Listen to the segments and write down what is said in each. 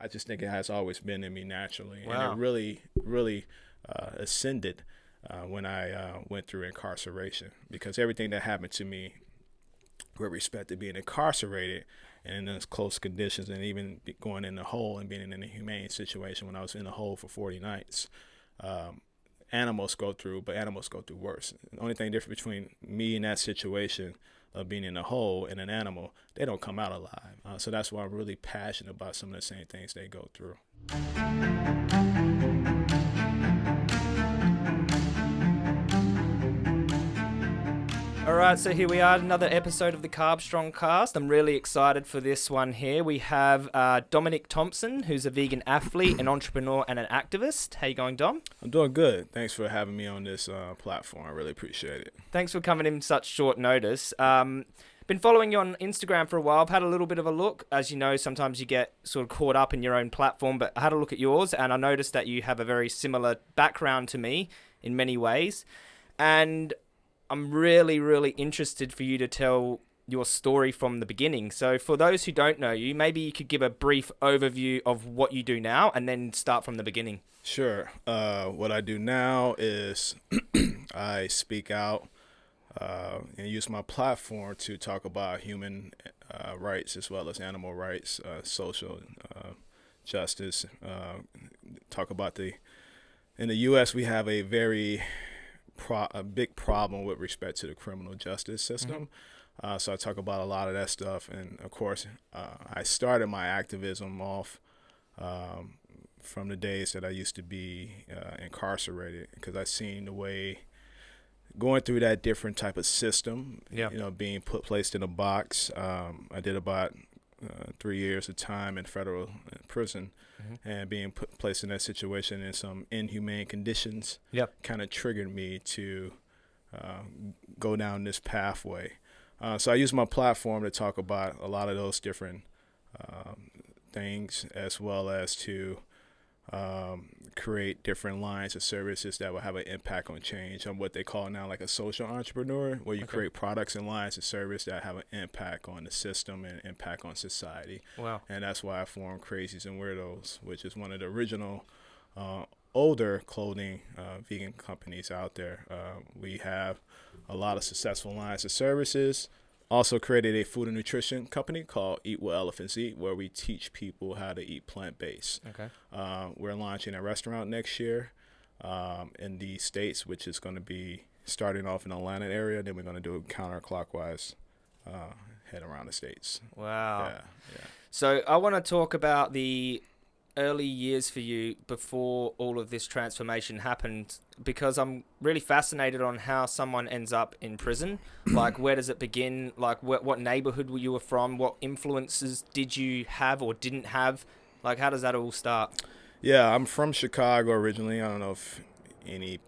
I just think it has always been in me naturally, Wow. and it really, really uh, ascended uh, when I uh, went through incarceration because everything that happened to me with respect to being incarcerated and in those close conditions and even going in the hole and being in a humane situation when I was in the hole for 40 nights. Um, animals go through, but animals go through worse. The only thing different between me and that situation of being in a hole and an animal, they don't come out alive. Uh, so that's why I'm really passionate about some of the same things they go through. All right, so here we are, another episode of the Carb Strong Cast. I'm really excited for this one here. We have uh, Dominic Thompson, who's a vegan athlete, an entrepreneur, and an activist. How you going, Dom? I'm doing good. Thanks for having me on this uh, platform. I really appreciate it. Thanks for coming in such short notice. Um, been following you on Instagram for a while. I've had a little bit of a look. As you know, sometimes you get sort of caught up in your own platform, but I had a look at yours and I noticed that you have a very similar background to me in many ways. And I'm really, really interested for you to tell your story from the beginning. So, for those who don't know you, maybe you could give a brief overview of what you do now and then start from the beginning. Sure. Uh, what I do now is I speak out uh, and use my platform to talk about human uh, rights as well as animal rights, uh, social uh, justice. Uh, talk about the in the U.S. we have a very pro- a big problem with respect to the criminal justice system. Uh, so I talk about a lot of that stuff, and of course, uh, I started my activism off um, from the days that I used to be uh, incarcerated because I seen the way going through that different type of system. Yeah. You know, being put placed in a box. Um, I did about uh, three years of time in federal uh, prison, and being put placed in that situation in some inhumane conditions Yep. kind of triggered me to uh, go down this pathway. Uh, so I use my platform to talk about a lot of those different um, things, as well as to um, create different lines of services that will have an impact on change. I'm what they call now like a social entrepreneur, where you Okay. create products and lines of service that have an impact on the system and impact on society Wow. and that's why I formed Crazies and Weirdos, which is one of the original uh, older clothing uh, vegan companies out there. Uh, we have a lot of successful lines of services. Also created a food and nutrition company called Eat What Elephants Eat, where we teach people how to eat plant based. Okay. Uh, we're launching a restaurant next year um, in the states, which is going to be starting off in the Atlanta area. Then we're going to do it counterclockwise, uh, head around the states. Wow. Yeah, yeah. So I want to talk about the early years for you before all of this transformation happened because I'm really fascinated on how someone ends up in prison. like where does it begin? Like what what neighborhood were you were from? What influences did you have or didn't have? Like how does that all start? Yeah, I'm from Chicago originally. I don't know if any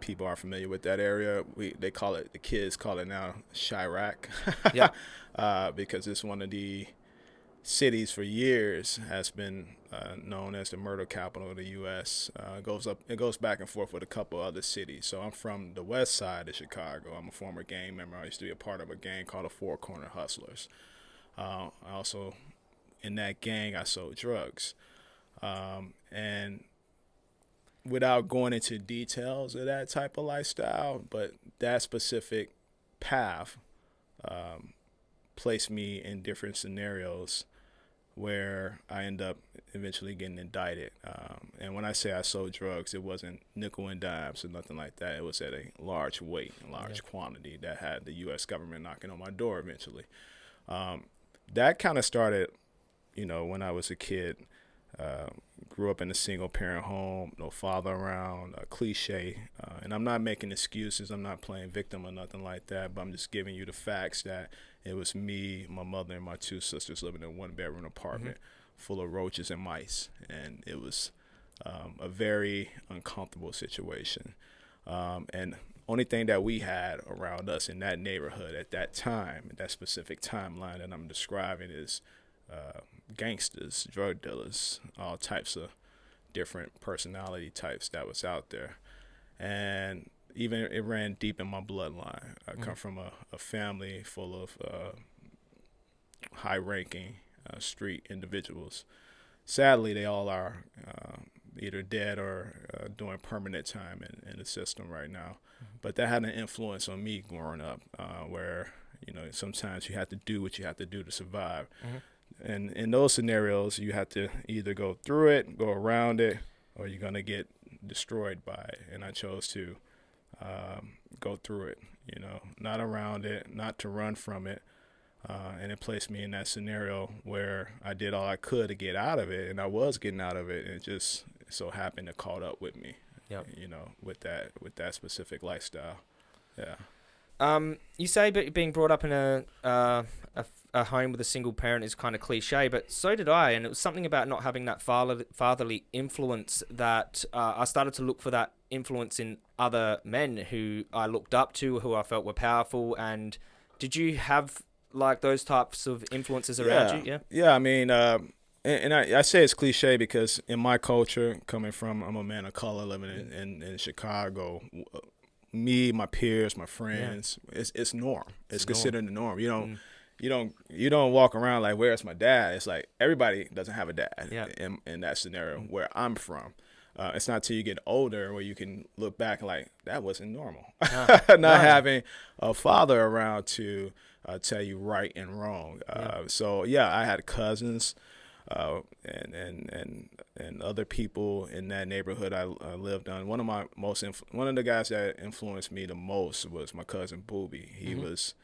people are familiar with that area. We they call it the kids call it now Chiraq. Yeah. uh, because it's one of the cities for years has been uh, known as the murder capital of the U.S. Uh, goes up, it goes back and forth with a couple other cities. So I'm from the west side of Chicago. I'm a former gang member. I used to be a part of a gang called the Four Corner Hustlers. Uh, I also, in that gang, I sold drugs. Um, and without going into details of that type of lifestyle, but that specific path um, placed me in different scenarios where I end up eventually getting indicted. Um, and when I say I sold drugs, it wasn't nickel and dimes or nothing like that. It was at a large weight, a large quantity that had the U.S. government knocking on my door eventually. Um, that kind of started, you know, when I was a kid. Uh, grew up in a single parent home, no father around, a cliche. Uh, and I'm not making excuses. I'm not playing victim or nothing like that. But I'm just giving you the facts that it was me, my mother, and my two sisters living in one bedroom apartment full of roaches and mice. And it was um, a very uncomfortable situation. Um, and only thing that we had around us in that neighborhood at that time, that specific timeline that I'm describing, is uh, gangsters, drug dealers, all types of different personality types that was out there. And even it ran deep in my bloodline. I come from a, a family full of uh, high ranking uh, street individuals. sadly, they all are uh, either dead or uh, doing permanent time in, in the system right now. Mm-hmm. But that had an influence on me growing up, uh, where you know sometimes you have to do what you have to do to survive. Mm-hmm. And in those scenarios, you have to either go through it, go around it, or you're gonna get destroyed by it. And I chose to um, go through it. You know, not around it, not to run from it. Uh, and it placed me in that scenario where I did all I could to get out of it, and I was getting out of it, and it just so happened to caught up with me. Yep. You know, with that with that specific lifestyle. Yeah. Um, you say but being brought up in a, uh, a a home with a single parent is kind of cliche, but so did I, and it was something about not having that father, fatherly influence that uh, I started to look for that influence in other men who I looked up to, who I felt were powerful. And did you have like those types of influences around yeah. you? Yeah. Yeah, I mean, uh, and, and I, I, say it's cliche because in my culture, coming from I'm a man of color living in, in, in Chicago, me, my peers, my friends, yeah. it's it's norm. It's, it's considered norm. the norm. You don't. Mm you don't you don't walk around like where's my dad it's like everybody doesn't have a dad yeah. in, in that scenario where i'm from uh, it's not till you get older where you can look back like that wasn't normal uh, not no. having a father around to uh, tell you right and wrong uh, yeah. so yeah i had cousins uh, and and and and other people in that neighborhood I, I lived on. One of my most inf- one of the guys that influenced me the most was my cousin Booby. He mm-hmm. was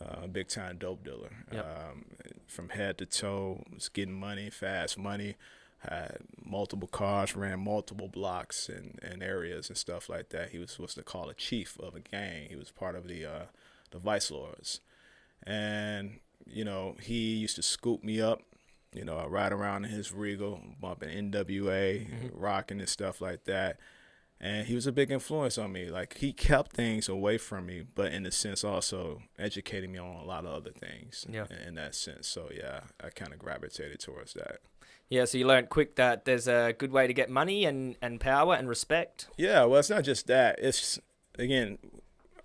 uh, a big time dope dealer. Yep. Um, from head to toe, was getting money, fast money, had multiple cars, ran multiple blocks and, and areas and stuff like that. He was supposed to call a chief of a gang. He was part of the uh, the Vice Lords, and you know he used to scoop me up. You know, I ride around in his Regal, bumping NWA, mm-hmm. rocking and stuff like that and he was a big influence on me. Like he kept things away from me, but in a sense also educating me on a lot of other things. Yeah. In, in that sense, so yeah, I kind of gravitated towards that. Yeah, so you learned quick that there's a good way to get money and, and power and respect. Yeah, well, it's not just that. It's again,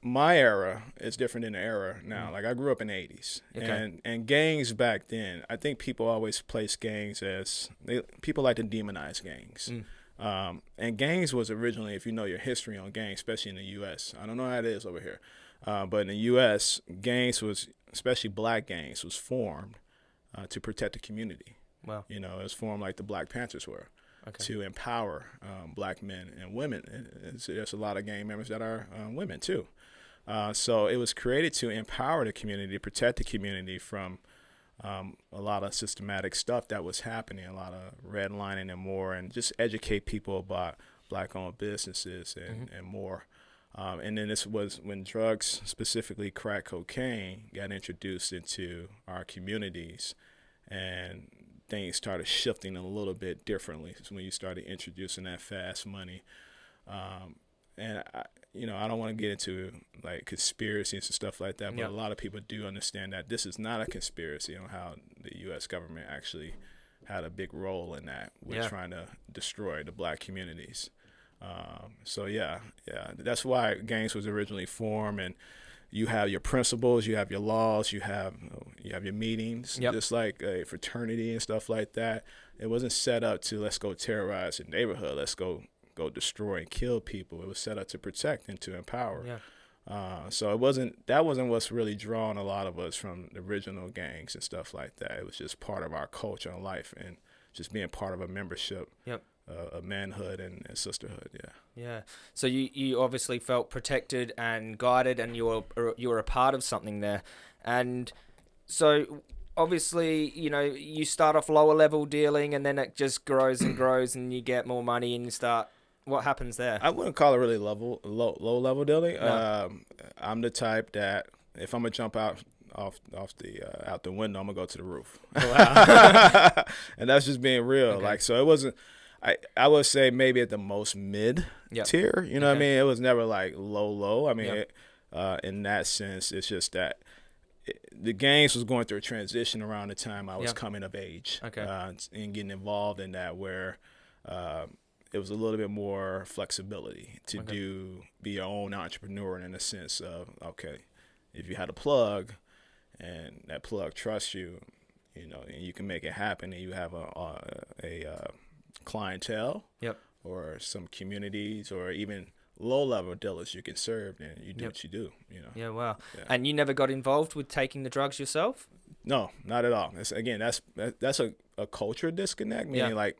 my era is different than the era now. Mm. Like I grew up in the '80s, okay. and and gangs back then. I think people always place gangs as they people like to demonize gangs. Mm um, and gangs was originally, if you know your history on gangs, especially in the U.S., I don't know how it is over here, uh, but in the U.S., gangs was, especially black gangs, was formed uh, to protect the community. Wow. You know, it was formed like the Black Panthers were. Okay. To empower um, black men and women. And there's a lot of gang members that are um, women too. Uh, so it was created to empower the community, protect the community from um, a lot of systematic stuff that was happening, a lot of redlining and more, and just educate people about black-owned businesses and, mm-hmm. and more. Um, and then this was when drugs, specifically crack cocaine, got introduced into our communities, and things started shifting a little bit differently. So when you started introducing that fast money, um, and I, you know, I don't want to get into like conspiracies and stuff like that, but a lot of people do understand that this is not a conspiracy on how the U.S. government actually had a big role in that with yeah. trying to destroy the black communities. Um, so yeah, yeah, that's why gangs was originally formed, and you have your principles, you have your laws, you have you have your meetings, yep. just like a fraternity and stuff like that. It wasn't set up to let's go terrorize the neighborhood, let's go go destroy and kill people. It was set up to protect and to empower. Yeah. Uh, so it wasn't that wasn't what's really drawing a lot of us from the original gangs and stuff like that. It was just part of our culture and life and just being part of a membership. Yep. Uh, a manhood and, and, sisterhood. Yeah. Yeah. So you, you obviously felt protected and guided, and you were you were a part of something there, and so obviously, you know, you start off lower level dealing, and then it just grows and grows, and you get more money, and you start what happens there? I wouldn't call it really level low low level dealing. No. Um, I'm the type that if I'm gonna jump out off off the uh, out the window, I'm gonna go to the roof. Oh, wow. and that's just being real. Okay. Like so, it wasn't. I I would say maybe at the most mid yep. tier. You know okay. what I mean? It was never like low low. I mean, yep. it, uh, in that sense, it's just that. the games was going through a transition around the time I was yep. coming of age okay. uh, and getting involved in that, where uh, it was a little bit more flexibility to okay. do be your own entrepreneur in a sense of okay, if you had a plug and that plug trusts you, you know, and you can make it happen, and you have a a, a uh, clientele, Yep. or some communities, or even low level dealers you can serve, and you do Yep. what you do, you know. Yeah, wow. Yeah. And you never got involved with taking the drugs yourself? No, not at all. It's, again, that's that, that's a, a culture disconnect. Meaning, Yeah. like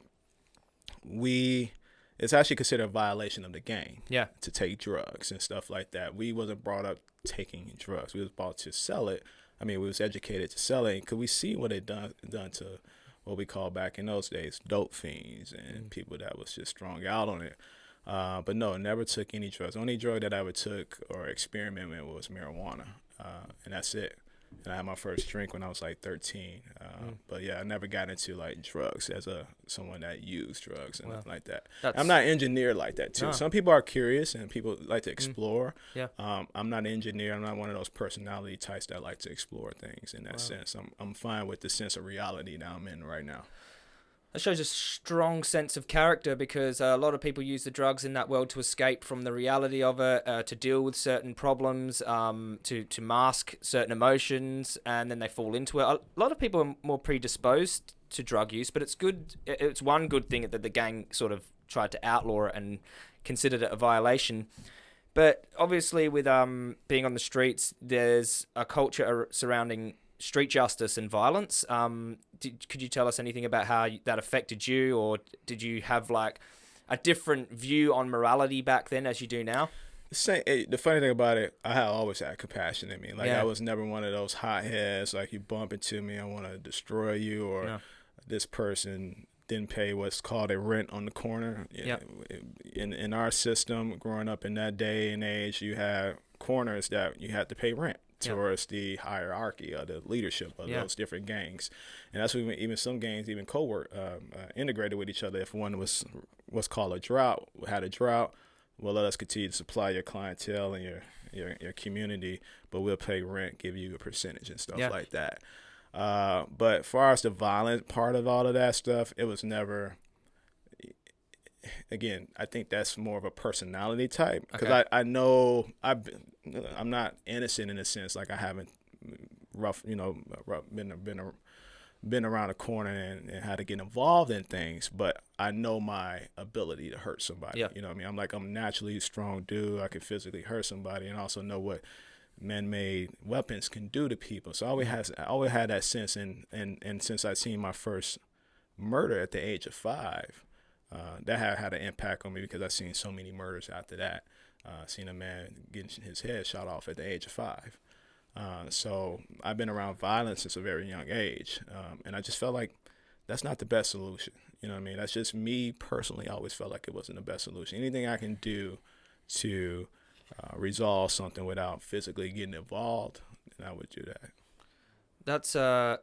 we, it's actually considered a violation of the gang Yeah. to take drugs and stuff like that. We wasn't brought up taking drugs. We was brought to sell it. I mean, we was educated to sell it because we see what it done done to what we call back in those days dope fiends and people that was just strung out on it. Uh, but no, never took any drugs. Only drug that I ever took or experimented with was marijuana, uh, and that's it. And I had my first drink when I was like 13. Uh, But yeah, I never got into like drugs as a someone that used drugs and Wow. nothing like that. I'm not engineered like that too. No. Some people are curious and people like to explore. Yeah. Um, I'm not an engineer. I'm not one of those personality types that like to explore things in that Wow. sense. I'm I'm fine with the sense of reality that I'm in right now. That shows a strong sense of character because uh, a lot of people use the drugs in that world to escape from the reality of it, uh, to deal with certain problems, um, to to mask certain emotions, and then they fall into it. A lot of people are more predisposed to drug use, but it's good. It's one good thing that the gang sort of tried to outlaw it and considered it a violation. But obviously, with um, being on the streets, there's a culture surrounding street justice and violence. Um, did, could you tell us anything about how that affected you, or did you have like a different view on morality back then as you do now? Say, eh, the funny thing about it, I have always had compassion in me. Like Yeah. I was never one of those hotheads. Like you bump into me, I want to destroy you, or Yeah. this person didn't pay what's called a rent on the corner. Yeah. In in our system, growing up in that day and age, you had corners that you had to pay rent Yeah. towards the hierarchy of the leadership of Yeah. those different gangs, and that's when even some gangs even co-work um, uh, integrated with each other. If one was what's called a drought, had a drought, well, let us continue to supply your clientele and your your, your community, but we'll pay rent, give you a percentage and stuff Yeah. like that. Uh, but as far as the violent part of all of that stuff, it was never. Again, I think that's more of a personality type because Okay. I, I know I've been, I'm not innocent in a sense like I haven't rough you know rough, been been a, been around the corner and, and had to get involved in things, but I know my ability to hurt somebody. Yeah. You know what I mean? I'm like I'm naturally a strong dude. I can physically hurt somebody and also know what man-made weapons can do to people. So I always mm-hmm. has I always had that sense and and and since I seen my first murder at the age of five, uh, that had had an impact on me because I've seen so many murders after that. Uh, seen a man getting his head shot off at the age of five. Uh, so I've been around violence since a very young age, um, and I just felt like that's not the best solution. You know what I mean? That's just me personally. I always felt like it wasn't the best solution. Anything I can do to uh, resolve something without physically getting involved, then I would do that. That's uh,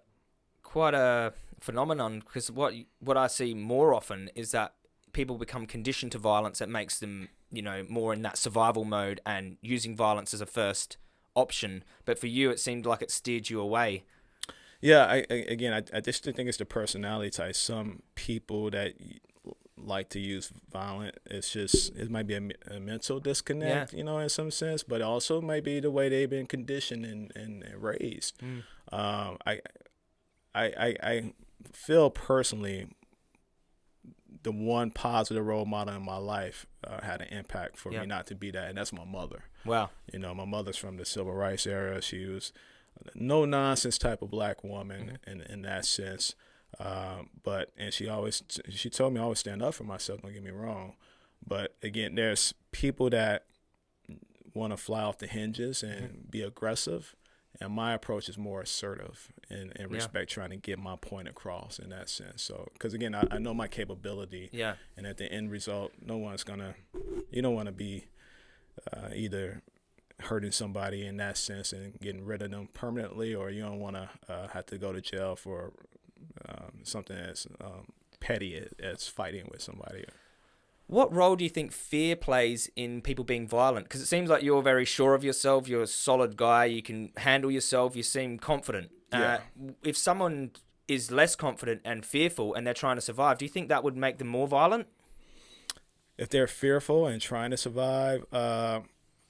quite a phenomenon because what what I see more often is that people become conditioned to violence that makes them you know more in that survival mode and using violence as a first option. But for you, it seemed like it steered you away. Yeah, I, I again, I, I just think it's the personality type. Some people that like to use violent, it's just it might be a, a mental disconnect, you know, in some sense, but also might be the way they've been conditioned and, and, and raised. Mm. Um, I, I, I, I feel personally the one positive role model in my life uh, had an impact for Yeah. me not to be that, and that's my mother. Wow. You know, my mother's from the civil rights era. She was no nonsense type of black woman in in that sense. Um, but and she always she told me I always stand up for myself. Don't get me wrong. But again, there's people that want to fly off the hinges and be aggressive, and my approach is more assertive and, and Yeah. respect, trying to get my point across in that sense. So, because again, I, I know my capability, Yeah. and at the end result, no one's gonna. You don't want to be uh, either hurting somebody in that sense and getting rid of them permanently, or you don't want to uh, have to go to jail for um, something as um, petty as, as fighting with somebody. What role do you think fear plays in people being violent? Because it seems like you're very sure of yourself. You're a solid guy. You can handle yourself. You seem confident. Yeah. Uh, if someone is less confident and fearful and they're trying to survive, do you think that would make them more violent? If they're fearful and trying to survive, uh,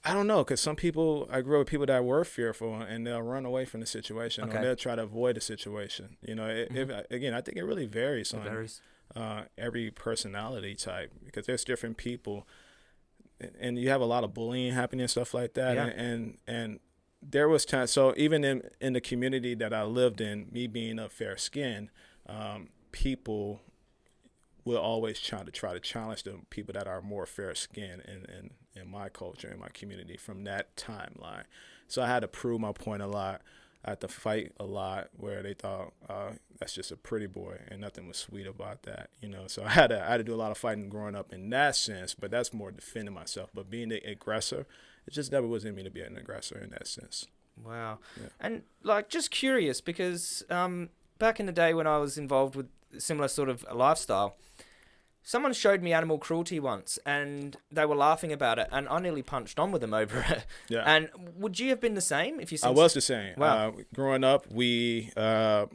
I don't know, because some people I grew up with people that were fearful and they'll run away from the situation Okay. or they'll try to avoid the situation. You know, it, if, again, I think it really varies It on varies. Uh, every personality type because there's different people, and you have a lot of bullying happening and stuff like that. Yeah. And, and and there was time. So even in in the community that I lived in, me being of fair skin, um, people will always try to try to challenge the people that are more fair skinned in, in in my culture in my community from that timeline. So I had to prove my point a lot. I had to fight a lot where they thought uh, that's just a pretty boy and nothing was sweet about that, you know. So I had to I had to do a lot of fighting growing up in that sense, but that's more defending myself. But being the aggressor, it just never was in me to be an aggressor in that sense. Wow. Yeah. And like just curious because um, back in the day when I was involved with similar sort of lifestyle, someone showed me animal cruelty once and they were laughing about it and I nearly punched on with them over it. Yeah. And would you have been the same if you I was the same. Wow. Uh, growing up, we uh,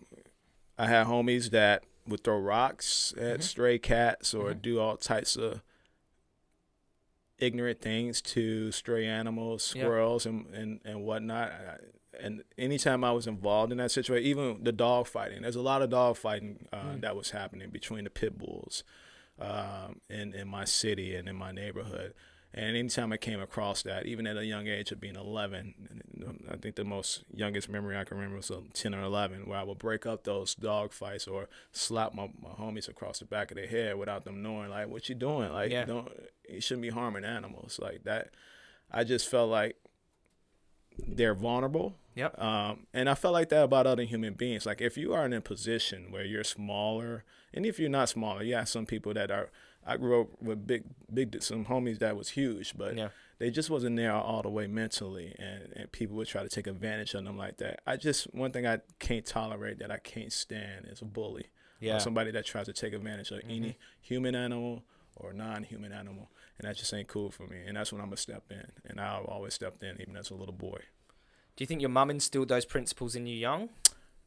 I had homies that would throw rocks at Mm-hmm. stray cats or do all types of ignorant things to stray animals, squirrels, and and and whatnot. And anytime I was involved in that situation, even the dog fighting, there's a lot of dog fighting uh, Mm. that was happening between the pit bulls um, in in my city and in my neighborhood. And anytime I came across that, even at a young age of being 11, I think the most youngest memory I can remember was uh, 10 or 11, where I would break up those dog fights or slap my, my homies across the back of their head without them knowing, like, what you doing? Like, Yeah. don't, you shouldn't be harming animals like that. I just felt like they're vulnerable. Yep. Um, and I felt like that about other human beings. Like if you are in a position where you're smaller, and if you're not smaller, yeah, some people that are. I grew up with big, big some homies that was huge, but Yeah. they just wasn't there all the way mentally, and and people would try to take advantage of them like that. I just one thing I can't tolerate that I can't stand is a bully Yeah. Mm-hmm. or somebody that tries to take advantage of any human animal or non-human animal, and that just ain't cool for me. And that's when I'm gonna step in, and I've always stepped in, even as a little boy. Do you think your mum instilled those principles in you young?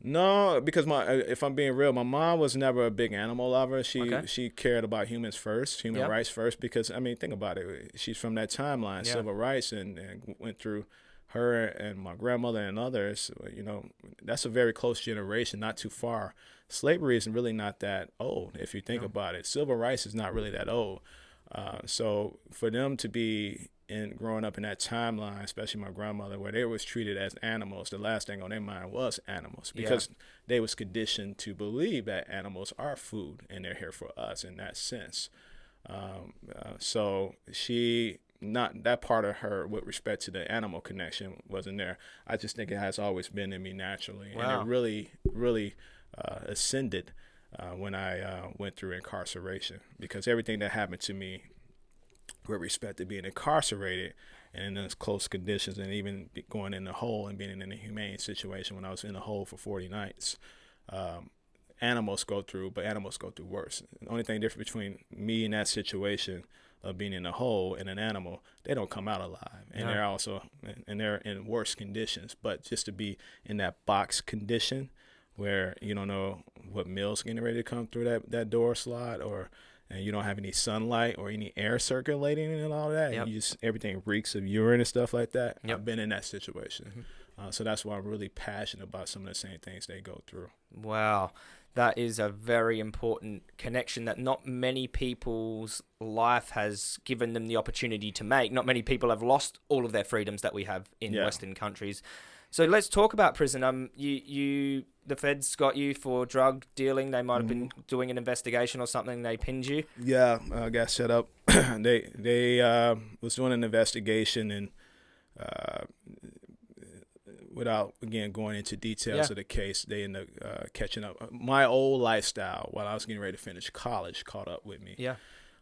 No, because my uh, if I'm being real, my mom was never a big animal lover. She Okay. she cared about humans first, human Yep. rights first. Because I mean, think about it. She's from that timeline, civil rights, and, and went through her and my grandmother and others. You know, that's a very close generation, not too far. Slavery isn't really not that old if you think about it. Civil rights is not really that old. Uh, so for them to be in growing up in that timeline, especially my grandmother, where they was treated as animals, the last thing on their mind was animals Yeah. because they was conditioned to believe that animals are food and they're here for us in that sense. Um, uh, so she not that part of her with respect to the animal connection wasn't there. I just think it has always been in me naturally, Wow. and it really, really uh, ascended uh, when I uh, went through incarceration because everything that happened to me with respect to being incarcerated and in those close conditions and even going in the hole and being in a humane situation when I was in the hole for 40 nights. Um, animals go through, but animals go through worse. The only thing different between me and that situation of being in a hole and an animal, they don't come out alive, and No. they're also and they're in worse conditions. But just to be in that box condition where you don't know what meal's getting ready to come through that, that door slot or and you don't have any sunlight or any air circulating and all that. Yep. You just everything reeks of urine and stuff like that. Yep. I've been in that situation, Mm-hmm. uh, so that's why I'm really passionate about some of the same things they go through. Wow. That is a very important connection that not many people's life has given them the opportunity to make. Not many people have lost all of their freedoms that we have in Yeah. Western countries. So let's talk about prison. Um, you, you, the feds got you for drug dealing. They might have been Mm-hmm. doing an investigation or something. They pinned you. Yeah, I got set up. they they uh, was doing an investigation and uh, without again going into details Yeah. of the case, they ended up uh, catching up. My old lifestyle while I was getting ready to finish college caught up with me. Yeah.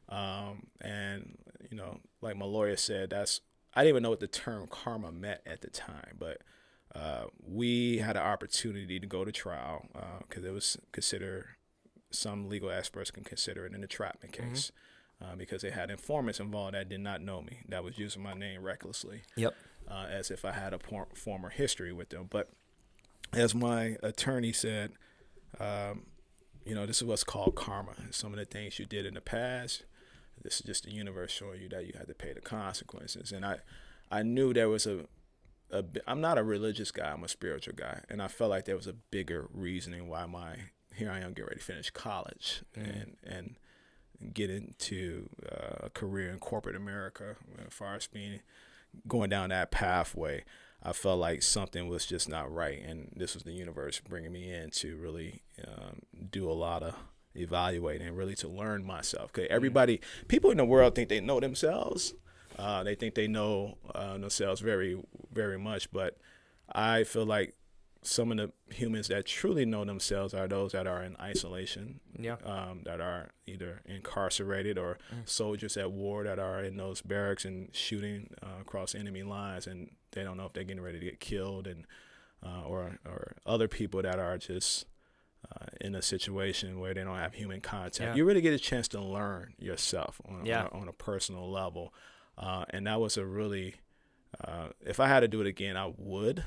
Um, and you know, like my lawyer said, that's I didn't even know what the term karma meant at the time, but uh, we had an opportunity to go to trial because it was considered some legal experts can consider it an entrapment case uh, because they had informants involved that did not know me that was using my name recklessly Yep. uh, as if I had a por- former history with them. But as my attorney said, um, you know, this is what's called karma. Some of the things you did in the past, this is just the universe showing you that you had to pay the consequences. And I, I knew there was a, I'm not a religious guy. I'm a spiritual guy, and I felt like there was a bigger reasoning why my here I am getting ready to finish college and and get into uh, a career in corporate America. As far as being going down that pathway, I felt like something was just not right, and this was the universe bringing me in to really um, do a lot of evaluating and really to learn myself. Because everybody, people in the world think they know themselves. Uh, they think they know uh, themselves very, very much, but I feel like some of the humans that truly know themselves are those that are in isolation, Yeah. um, that are either incarcerated or soldiers at war that are in those barracks and shooting uh, across enemy lines, and they don't know if they're getting ready to get killed, and uh, or or other people that are just uh, in a situation where they don't have human contact. Yeah. You really get a chance to learn yourself on, Yeah. on, a, on a personal level, uh, and that was a really uh, if I had to do it again, I would.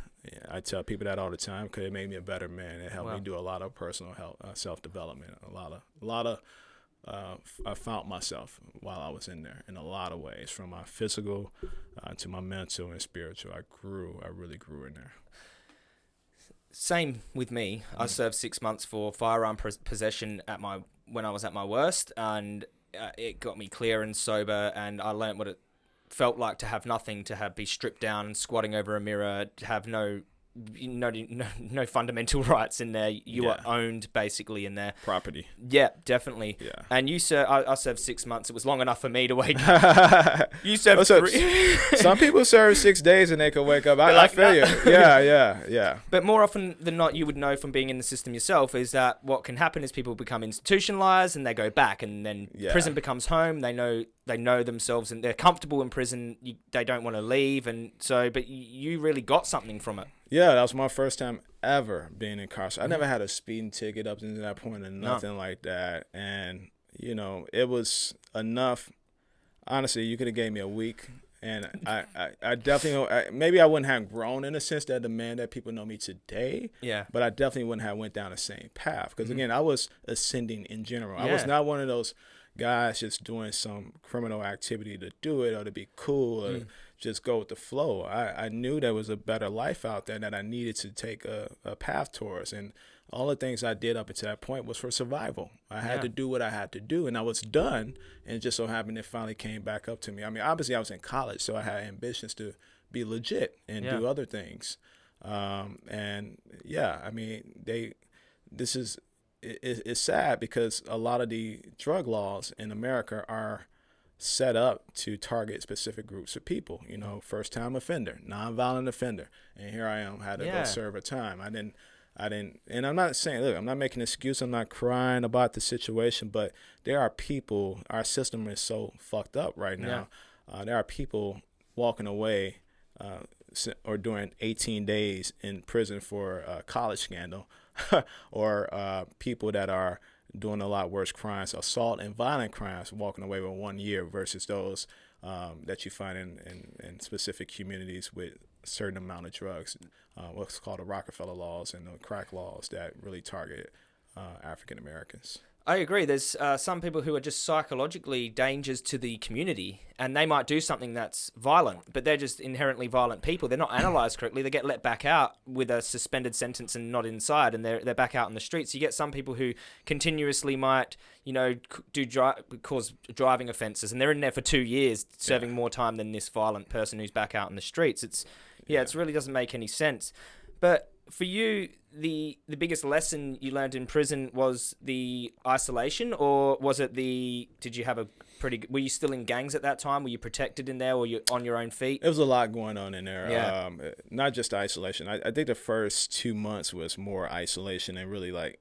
I tell people that all the time because it made me a better man. It helped Wow. me do a lot of personal health, uh, self development. A lot of, a lot of. Uh, I found myself while I was in there in a lot of ways, from my physical uh, to my mental and spiritual. I grew. I really grew in there. Same with me. I Mm. served six months for firearm possession at my when I was at my worst, and uh, it got me clear and sober, and I learned what it felt like to have nothing, to have be stripped down and squatting over a mirror, have no. No, no, no fundamental rights in there. You Yeah. are owned basically in there. Property. Yeah, definitely. Yeah. And you sir, I, I served six months. It was long enough for me to wait. You served up? three. Some people serve six days and they can wake up. I, They're I like, feel "Nah." you. Yeah, yeah, yeah. But more often than not, you would know from being in the system yourself is that what can happen is people become institutionalized and they go back, and then Yeah. prison becomes home. They know they know themselves and they're comfortable in prison. You, they don't want to leave, and so. But you really got something from it. Yeah, that was my first time ever being incarcerated. I never had a speeding ticket up to that point and No. nothing like that. And, you know, it was enough. Honestly, you could have gave me a week. And I, I, I definitely, I, maybe I wouldn't have grown in the sense that the man that people know me today, Yeah. but I definitely wouldn't have went down the same path. Because again, I was ascending in general. Yeah. I was. Not one of those guys just doing some criminal activity to do it or to be cool or Mm. Just go with the flow. I, I knew there was a better life out there that I needed to take a, a path towards. And all the things I did up until that point was for survival. I had Yeah. to do what I had to do, and I was done. And just so happened it finally came back up to me. I mean, obviously, I was in college, so I had ambitions to be legit and Yeah. do other things. Um, and yeah, I mean, they, this is, it, it- it's sad because a lot of the drug laws in America are set up to target specific groups of people. You know, first time offender, nonviolent offender, and here I am had to Yeah. go serve a time. I didn't. I didn't, and I'm not saying, look, I'm not making an excuse. I'm not crying about the situation, but there are people. Our system is so fucked up right now. Uh, there are people walking away, uh, or doing 18 days in prison for a college scandal, or uh, people that are doing a lot worse crimes, assault and violent crimes, walking away with one year versus those um, that you find in, in, in specific communities with a certain amount of drugs, uh, what's called the Rockefeller laws and the crack laws that really target uh, African Americans. I agree. There's uh, some people who are just psychologically dangers to the community, and they might do something that's violent, but they're just inherently violent people. They're not analysed correctly. They get let back out with a suspended sentence and not inside, and they're they're back out in the streets. You get some people who continuously might, you know, do dri- cause driving offences, and they're in there for two years, serving more time than this violent person who's back out in the streets. It's yeah, it really doesn't make any sense. But for you, the the biggest lesson you learned in prison was the isolation, or was it the? Did you have a pretty? Were you still in gangs at that time? Were you protected in there, or you on your own feet? It was a lot going on in there. Yeah. Um, not just isolation. I, I think the first two months was more isolation and really like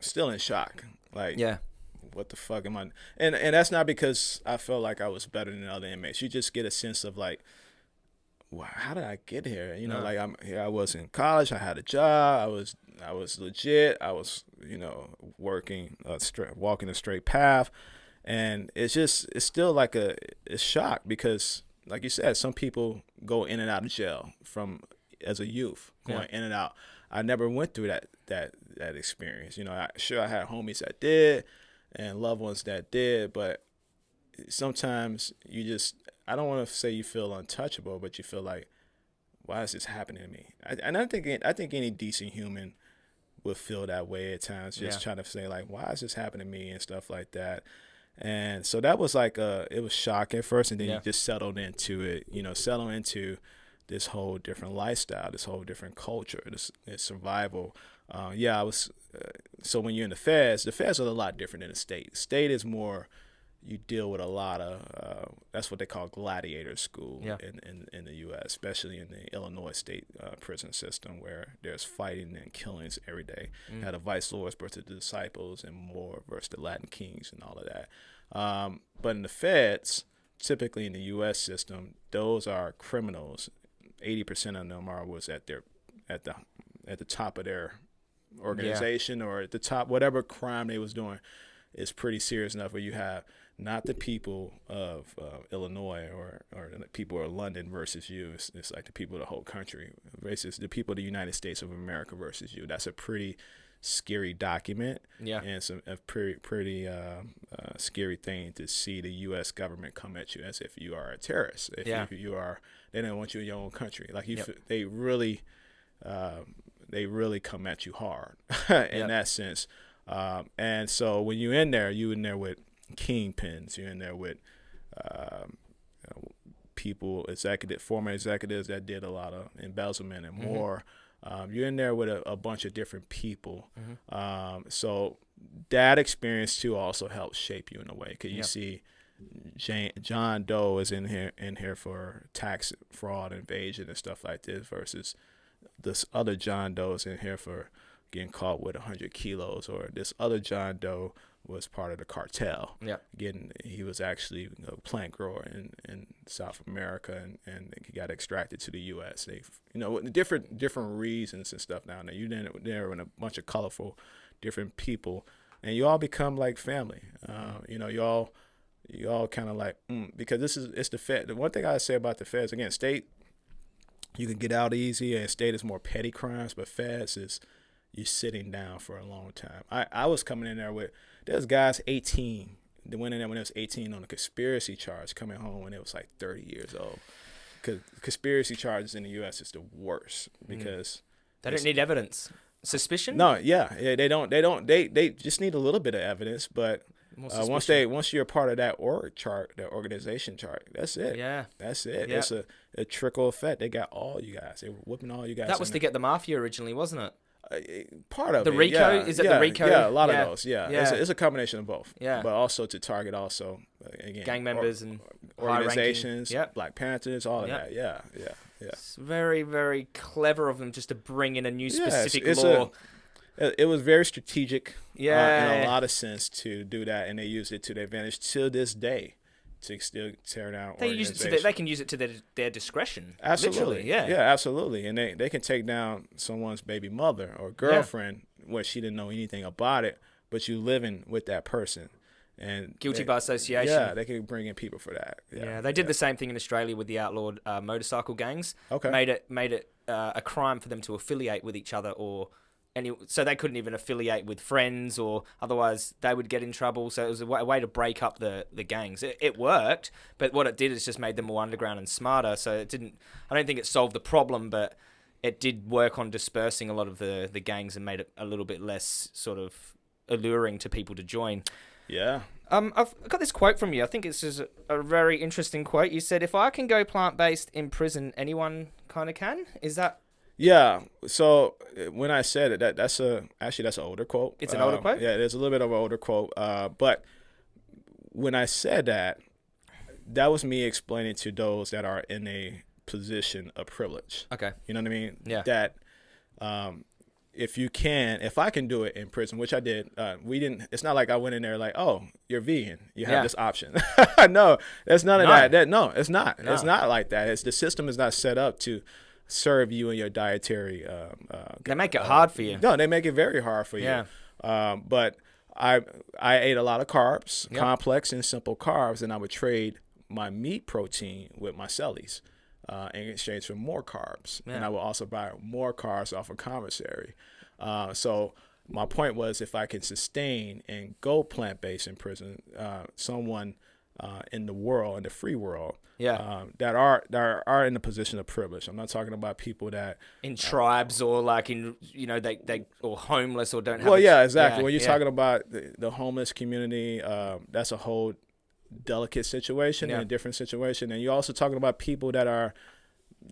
still in shock. Like, Yeah, what the fuck am I? And and that's not because I felt like I was better than other inmates. You just get a sense of like, wow, how did I get here? You know, No. like I'm here. I was in college. I had a job. I was I was legit. I was you know working a straight, walking a straight path, and it's just it's still like a it's shock because like you said, some people go in and out of jail from as a youth going in and out. I never went through that that that experience. You know, I, sure I had homies that did and loved ones that did, but sometimes you just I don't want to say you feel untouchable, but you feel like why is this happening to me? I, and I think I think any decent human would feel that way at times, just Yeah. trying to say like why is this happening to me and stuff like that. And so that was like uh it was shocking at first, and then Yeah. you just settled into it. You know, settle into this whole different lifestyle, this whole different culture, this, this survival. Uh, yeah, I was. Uh, so when you're in the feds, the feds are a lot different than the state. State is more. You deal with a lot of. Uh, that's what they call gladiator school Yeah. in, in in the U.S., especially in the Illinois state uh, prison system, where there's fighting and killings every day. Mm. Had a vice lords versus the disciples, and more versus the Latin kings, and all of that. Um, but in the feds, typically in the U.S. system, those are criminals. Eighty percent of them are was at their at the at the top of their organization or at the top whatever crime they was doing is pretty serious enough where you have not the people of uh, Illinois or or the people of London versus you. It's, it's like the people of the whole country versus the people of the United States of America versus you. That's a pretty scary document Yeah. and it's a, a pretty pretty uh, uh, scary thing to see the U.S. government come at you as if you are a terrorist. If Yeah. you, you are, they don't want you in your own country. Like you, Yep. f- they really, uh, they really come at you hard in Yep. that sense. Um, and so when you're in there, you in there with kingpins. You're in there with um, you know, people, executive, former executives that did a lot of embezzlement and Mhm. more. Um, you're in there with a, a bunch of different people. Mhm. Um, so that experience too also helps shape you in a way because you Yep. see Jane, John Doe is in here in here for tax fraud, evasion, and stuff like this versus this other John Doe is in here for getting caught with 100 kilos, or this other John Doe was part of the cartel. Yeah. Getting he was actually a plant grower in, in South America, and, and he got extracted to the U.S. They, you know, different different reasons and stuff down there. You there there with a bunch of colorful, different people, and you all become like family. Uh, you know, you all you all kind of like mm, because this is it's the Fed. The one thing I say about the Feds again, state you can get out easy, and state is more petty crimes, but Feds is you're sitting down for a long time. I I was coming in there with there's guys 18 that went in there when they was 18 on a conspiracy charge, coming home when it was like 30 years old. Because conspiracy charges in the U.S. is the worst because They don't need evidence. Suspicion? no, yeah, yeah, they don't, they don't, they they just need a little bit of evidence, but uh, once they once you're part of that org chart, that organization chart, that's it. Yeah. That's it. Yeah. It's a, a trickle effect. They got all you guys. They were whooping all you guys. That was to get the mafia originally, wasn't it? Uh, part of The it, RICO? yeah, Is it the yeah, RICO? Yeah, a lot Yeah. of those. Yeah, It's, a, it's a combination of both. Yeah. but also to target also uh, again Gang or- members and organizations, Yep. Black Panthers, all of Yep. that. Yeah, yeah, yeah. It's very, very clever of them just to bring in a new Yeah, it's- specific it's law. a- It, was very strategic. uh, yeah. in a lot of sense to do that, and they used it to their advantage to this day to still tear down. they use it to their, they can use it to their, their discretion. Absolutely. Literally, yeah. Yeah, absolutely. And they, they can take down someone's baby mother or girlfriend where she didn't know anything about it, but you living with that person. And Guilty they- by association. Yeah, they can bring in people for that. Yeah, Yeah, they did the same thing in Australia with the outlawed uh, motorcycle gangs. Okay. Made it made it uh, a crime for them to affiliate with each other or any so they couldn't even affiliate with friends or otherwise they would get in trouble. So it was a way, a way to break up the the gangs. It, it worked, but what it did is just made them more underground and smarter. So it didn't. I don't think it solved the problem, but it did work on dispersing a lot of the the gangs and made it a little bit less sort of alluring to people to join. Yeah. Um, I've got this quote from you. I think it's just a, a very interesting quote. You said, "If I can go plant based in prison, anyone kind of can." Is that Yeah. So uh, when I said it, that that's a actually that's an older quote. It's an older Um, quote? Yeah, it's a little bit of an older quote. Uh, but when I said that, that was me explaining to those that are in a position of privilege. okay? You know what I mean? Yeah. That um, if you can, if I can do it in prison, which I did, uh, we didn't. It's not like I went in there like, oh, you're vegan, you have Yeah. this option. no, that's none of No. that. That no, it's not. It's not like that. It's the system is not set up to serve you and your dietary. Um, uh, They make it hard for you. no, they make it very hard for you. Yeah. Um, but I I ate a lot of carbs, Yep. complex and simple carbs, and I would trade my meat protein with my cellies uh, in exchange for more carbs, and I would also buy more carbs off of commissary. Uh, so my point was, if I can sustain and go plant based in prison, uh, someone uh, in the world, in the free world, Yeah. um, that are that are, in a position of privilege. I'm not talking about people that. in tribes or like in you know they they or homeless or don't have. Well, a- yeah, exactly. when you're yeah. talking about the, the homeless community, um, that's a whole delicate situation Yeah. and a different situation. And you're also talking about people that are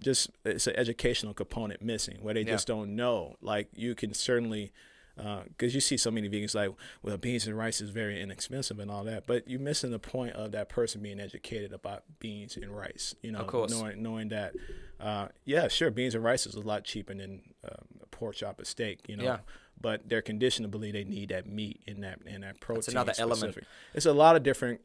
just it's an educational component missing where they Yeah. just don't know. Like you can certainly. Because you see so many vegans like, well, beans and rice is very inexpensive and all that, but you're missing the point of that person being educated about beans and rice. You know, Of course. knowing knowing that, uh, yeah, sure, beans and rice is a lot cheaper than um, a pork chop or steak. You know, Yeah. but they're conditioned to believe they need that meat and that and that protein. It's another element. It's a lot of different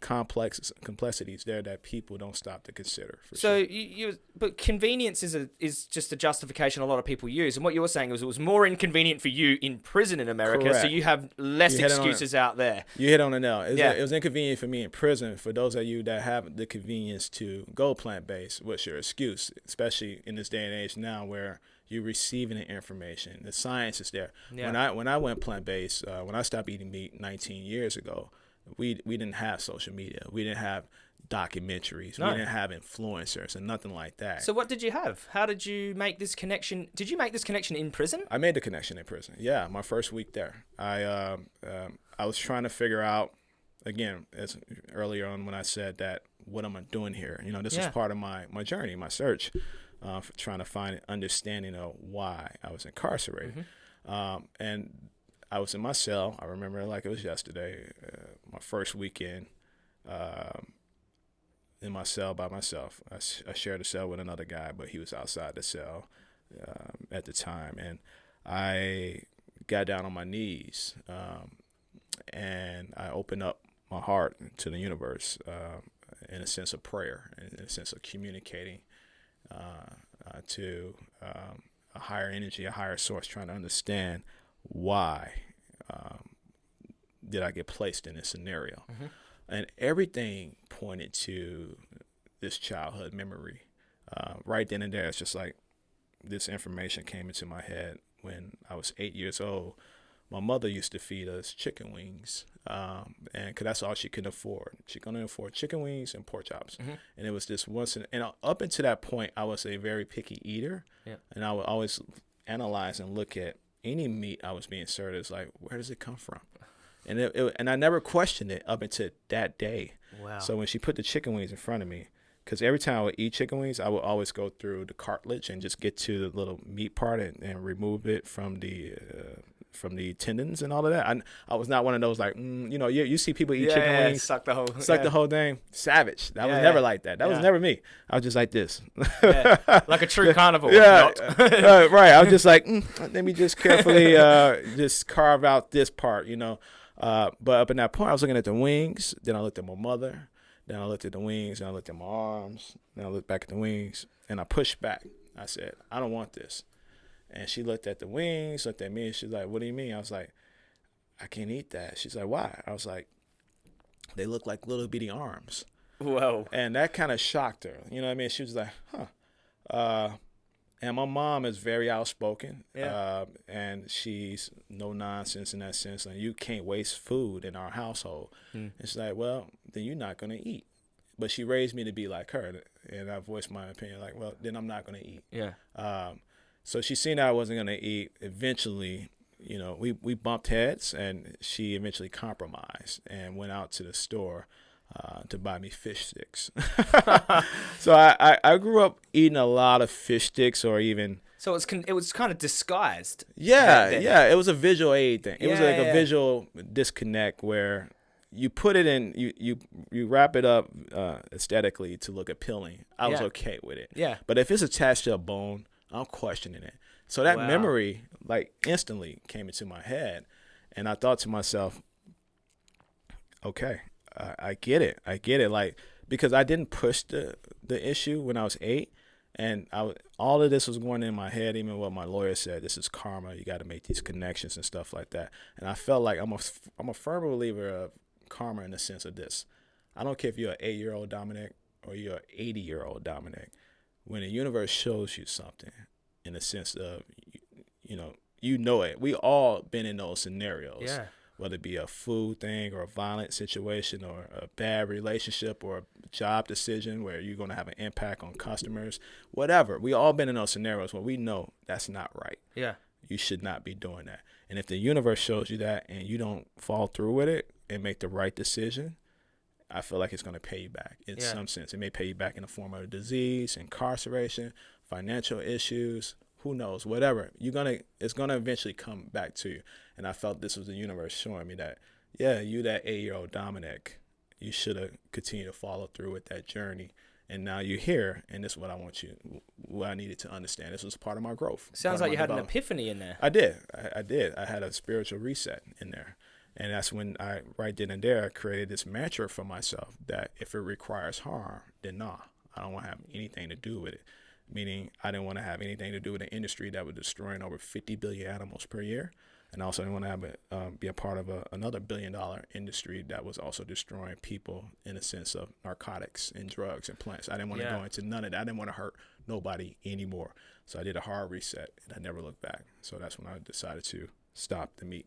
complex complexities there that people don't stop to consider. For So sure. you, you but convenience is a is just a justification a lot of people use, and what you were saying was it was more inconvenient for you in prison in America, so you have less You hit it on it. excuses out there. You hit on it now. It was, Yeah. it was inconvenient for me in prison. For those of you that have the convenience to go plant based, what's your excuse? Especially in this day and age now, where you're receiving the information, the science is there. Yeah. When I when I went plant based, uh, when I stopped eating meat 19 years ago, we we didn't have social media. We didn't have documentaries. No. We didn't have influencers and nothing like that. So what did you have? How did you make this connection? Did you make this connection in prison? I made the connection in prison. Yeah, my first week there. I um, um, I was trying to figure out again as earlier on when I said that what am I doing here? You know, this Yeah. is part of my my journey, my search, uh, for trying to find an understanding of why I was incarcerated. Um, and I was in my cell. I remember like it was yesterday. Uh, my first weekend. Um, in my cell by myself. I shared a cell with another guy, but he was outside the cell um, at the time, and I got down on my knees um, and I opened up my heart to the universe um, in a sense of prayer, in a sense of communicating uh, uh, to um, a higher energy, a higher source, trying to understand why um, did I get placed in this scenario, and everything pointed to this childhood memory. Uh, right then and there, it's just like this information came into my head when I was eight years old. My mother used to feed us chicken wings, um, and cause that's all she could afford. She couldn't afford chicken wings and pork chops, and it was just once. In, and up until that point, I was a very picky eater, Yeah. and I would always analyze and look at any meat I was being served. It's like, where does it come from? And it, it, and I never questioned it up until that day. Wow. So when she put the chicken wings in front of me, because every time I would eat chicken wings, I would always go through the cartilage and just get to the little meat part and, and remove it from the uh, from the tendons and all of that. I, I was not one of those like, mm, you know, you, you see people eat yeah, chicken wings, suck the whole. suck yeah. the whole thing, savage. That Yeah, was never like that. That was never me. I was just like this. Like a true carnivore. Yeah, uh, right. I was just like, mm, let me just carefully uh, just carve out this part, you know. Uh, but up in that point, I was looking at the wings. Then I looked at my mother. Then I looked at the wings. Then I looked at my arms. Then I looked back at the wings, and I pushed back. I said, I don't want this. And she looked at the wings, looked at me, and she's like, What do you mean? I was like, I can't eat that. She's like, Why? I was like, They look like little bitty arms Whoa. and that kind of shocked her. You know what I mean? She was like, "Huh." Uh, and my mom is very outspoken, Yeah. uh, and she's no nonsense in that sense. And you can't waste food in our household. Hmm. It's like, well, then you're not gonna eat. But she raised me to be like her, and I voiced my opinion like, well, then I'm not gonna eat. Yeah. Um, so she seen I wasn't gonna eat. Eventually, you know, we we bumped heads, and she eventually compromised and went out to the store uh, to buy me fish sticks. so I, I I grew up eating a lot of fish sticks, or even So it was con- it was kind of disguised. yeah, yeah. It was a visual aid thing. It was like yeah. a visual disconnect where you put it in, you you you wrap it up uh, aesthetically to look appealing. I was okay with it. Yeah. But if it's attached to a bone, I'm questioning it. So that Wow. memory, like, instantly came into my head, and I thought to myself, okay, I, I get it, I get it. Like, because I didn't push the the issue when I was eight, and I all of this was going in my head. Even what my lawyer said, this is karma. You got to make these connections and stuff like that. And I felt like I'm a I'm a firm believer of karma in the sense of this. I don't care if you're an eight year old Dominic or you're an 80 year old Dominic. When the universe shows you something, in the sense of, you, you know, you know it. We all been in those scenarios Yeah. whether it be a food thing or a violent situation or a bad relationship or a job decision where you're going to have an impact on customers, whatever. We all been in those scenarios where we know that's not right. Yeah. You should not be doing that. And if the universe shows you that and you don't fall through with it and make the right decision, I feel like it's going to pay you back in Yeah. some sense. It may pay you back in the form of a disease, incarceration, financial issues, who knows, whatever. You're gonna, it's gonna eventually come back to you. And I felt this was the universe showing me that, yeah, you that eight-year-old Dominic, you should have continued to follow through with that journey. And now you're here, and this is what I want you, what I needed to understand. This was part of my growth. Sounds like you had an epiphany in there. I did. I, I did. I had a spiritual reset in there. And that's when I, right then and there, I created this mantra for myself that if it requires harm, then nah, I don't want to have anything to do with it. Meaning, I didn't want to have anything to do with an industry that was destroying over 50 billion animals per year. And also, I didn't want to have it, um, be a part of a, another billion dollar industry that was also destroying people in a sense of narcotics and drugs and plants. I didn't want to Yeah. go into none of that. I didn't want to hurt nobody anymore. So I did a hard reset and I never looked back. So that's when I decided to stop the meat.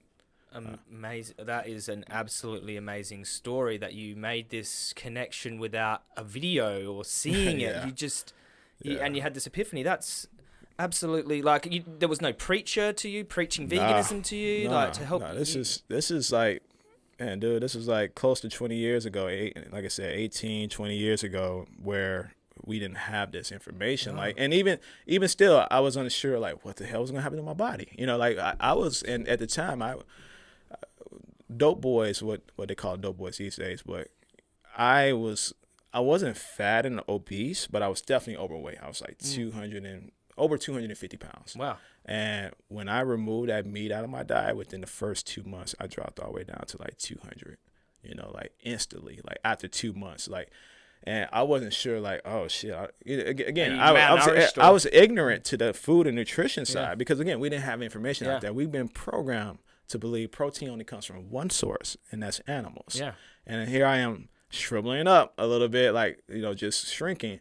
Uh, amazing. That is an absolutely amazing story that you made this connection without a video or seeing it. You just, you, Yeah. and you had this epiphany. That's absolutely like you, there was no preacher to you preaching veganism to you, like to help. Nah, this you- is this is like, man, dude, this is like close to 20 years ago. Eight, like I said, 18, 20 years ago, where we didn't have this information. Like, and even even still, I was unsure. Like, what the hell was gonna happen to my body? You know, like I, I was, and at the time, I dope boys, what what they call dope boys these days, but I was I wasn't fat and obese, but I was definitely overweight. I was like 200 and over 250 pounds. wow. And when I removed that meat out of my diet, within the first two months, I dropped all the way down to like 200. You know, like instantly, like after two months, like. And I wasn't sure, like, oh shit. I, again, I, I, was, I was ignorant to the food and nutrition side because, again, we didn't have information Yeah. like that. We've been programmed to believe protein only comes from one source, and that's animals. Yeah. And here I am shriveling up a little bit, like, you know, just shrinking,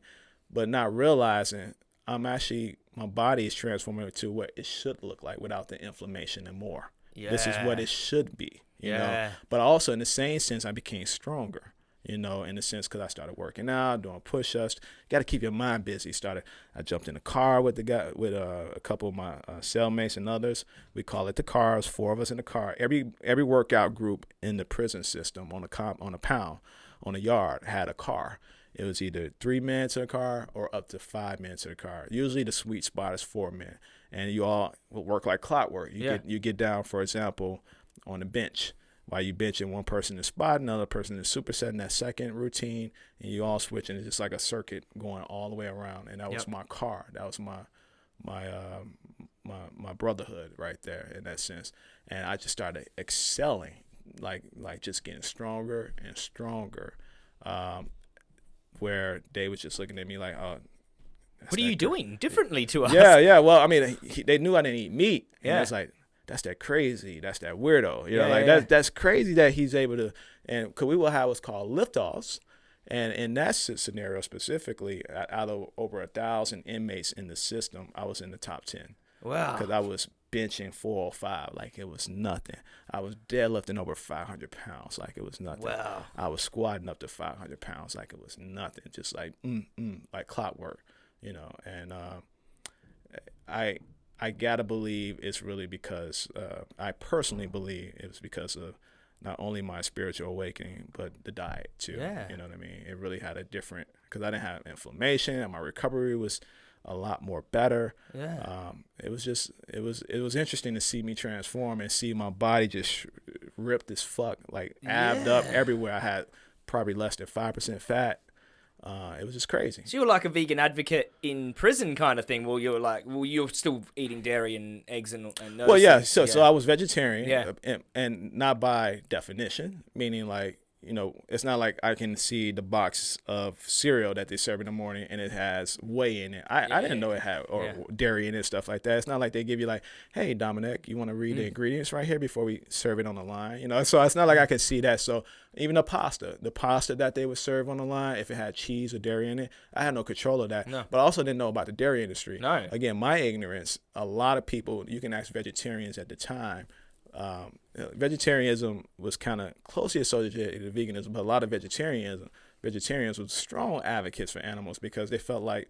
but not realizing I'm actually, my body is transforming to what it should look like without the inflammation and more. Yeah. This is what it should be, you Yeah. know. But also, in the same sense, I became stronger, you know, in a sense because I started working out, doing push ups. Got to keep your mind busy. Started, I jumped in a car with the guy, with uh, a couple of my uh, cellmates and others. We call it the cars. Four of us in the car. Every every workout group in the prison system on a comp on a pound on a yard had a car. It was either three men to the car or up to five men to the car. Usually the sweet spot is four men, and you all will work like clockwork. You Yeah. get you get down, for example, on the bench while you benching one person is spot, another person is supersetting that second routine, and you all switching. It's just like a circuit going all the way around, and that was my car. That was my my um, my my brotherhood right there in that sense, and I just started excelling, like like just getting stronger and stronger. Um, where they was just looking at me like, oh. What are you doing differently to us? yeah, yeah. Well, I mean, he, they knew I didn't eat meat. Yeah. And it's like that's that crazy. That's that weirdo. You know, Yeah, like yeah, that's that's crazy that he's able to. And because we will have what's called liftoffs, and in that scenario specifically, out of over a thousand inmates in the system, I was in the top ten Wow. because I was benching 405 like it was nothing. I was deadlifting over 500 pounds like it was nothing. Wow. I was squatting up to 500 pounds like it was nothing, just like mm, mm, like clockwork, you know. And uh, I I gotta believe it's really because uh, I personally believe it was because of not only my spiritual awakening but the diet too. Yeah. You know what I mean? It really had a different because I didn't have inflammation and my recovery was a lot more better. Yeah. Um, it was just it was it was interesting to see me transform and see my body just ripped as fuck, like abbed up everywhere. I had probably less than five percent fat. Uh, it was just crazy. So you were like a vegan advocate in prison, kind of thing. Well, you were like, well, you're still eating dairy and eggs and, and those Well, yeah. things. So so I was vegetarian, Yeah. uh, and, and not by definition, meaning like you know, it's not like I can see the box of cereal that they serve in the morning and it has whey in it. I, I didn't know it had or Yeah. dairy in it, stuff like that. It's not like they give you like, hey, Dominic, you want to Mm. read the ingredients right here before we serve it on the line, you know. So it's not like I can see that. So even the pasta, the pasta that they would serve on the line, if it had cheese or dairy in it, I had no control of that. No. But I also didn't know about the dairy industry. No. Again, my ignorance. A lot of people, you can ask vegetarians at the time um, vegetarianism was kind of closely associated to veganism, but a lot of vegetarianism vegetarians were strong advocates for animals because they felt like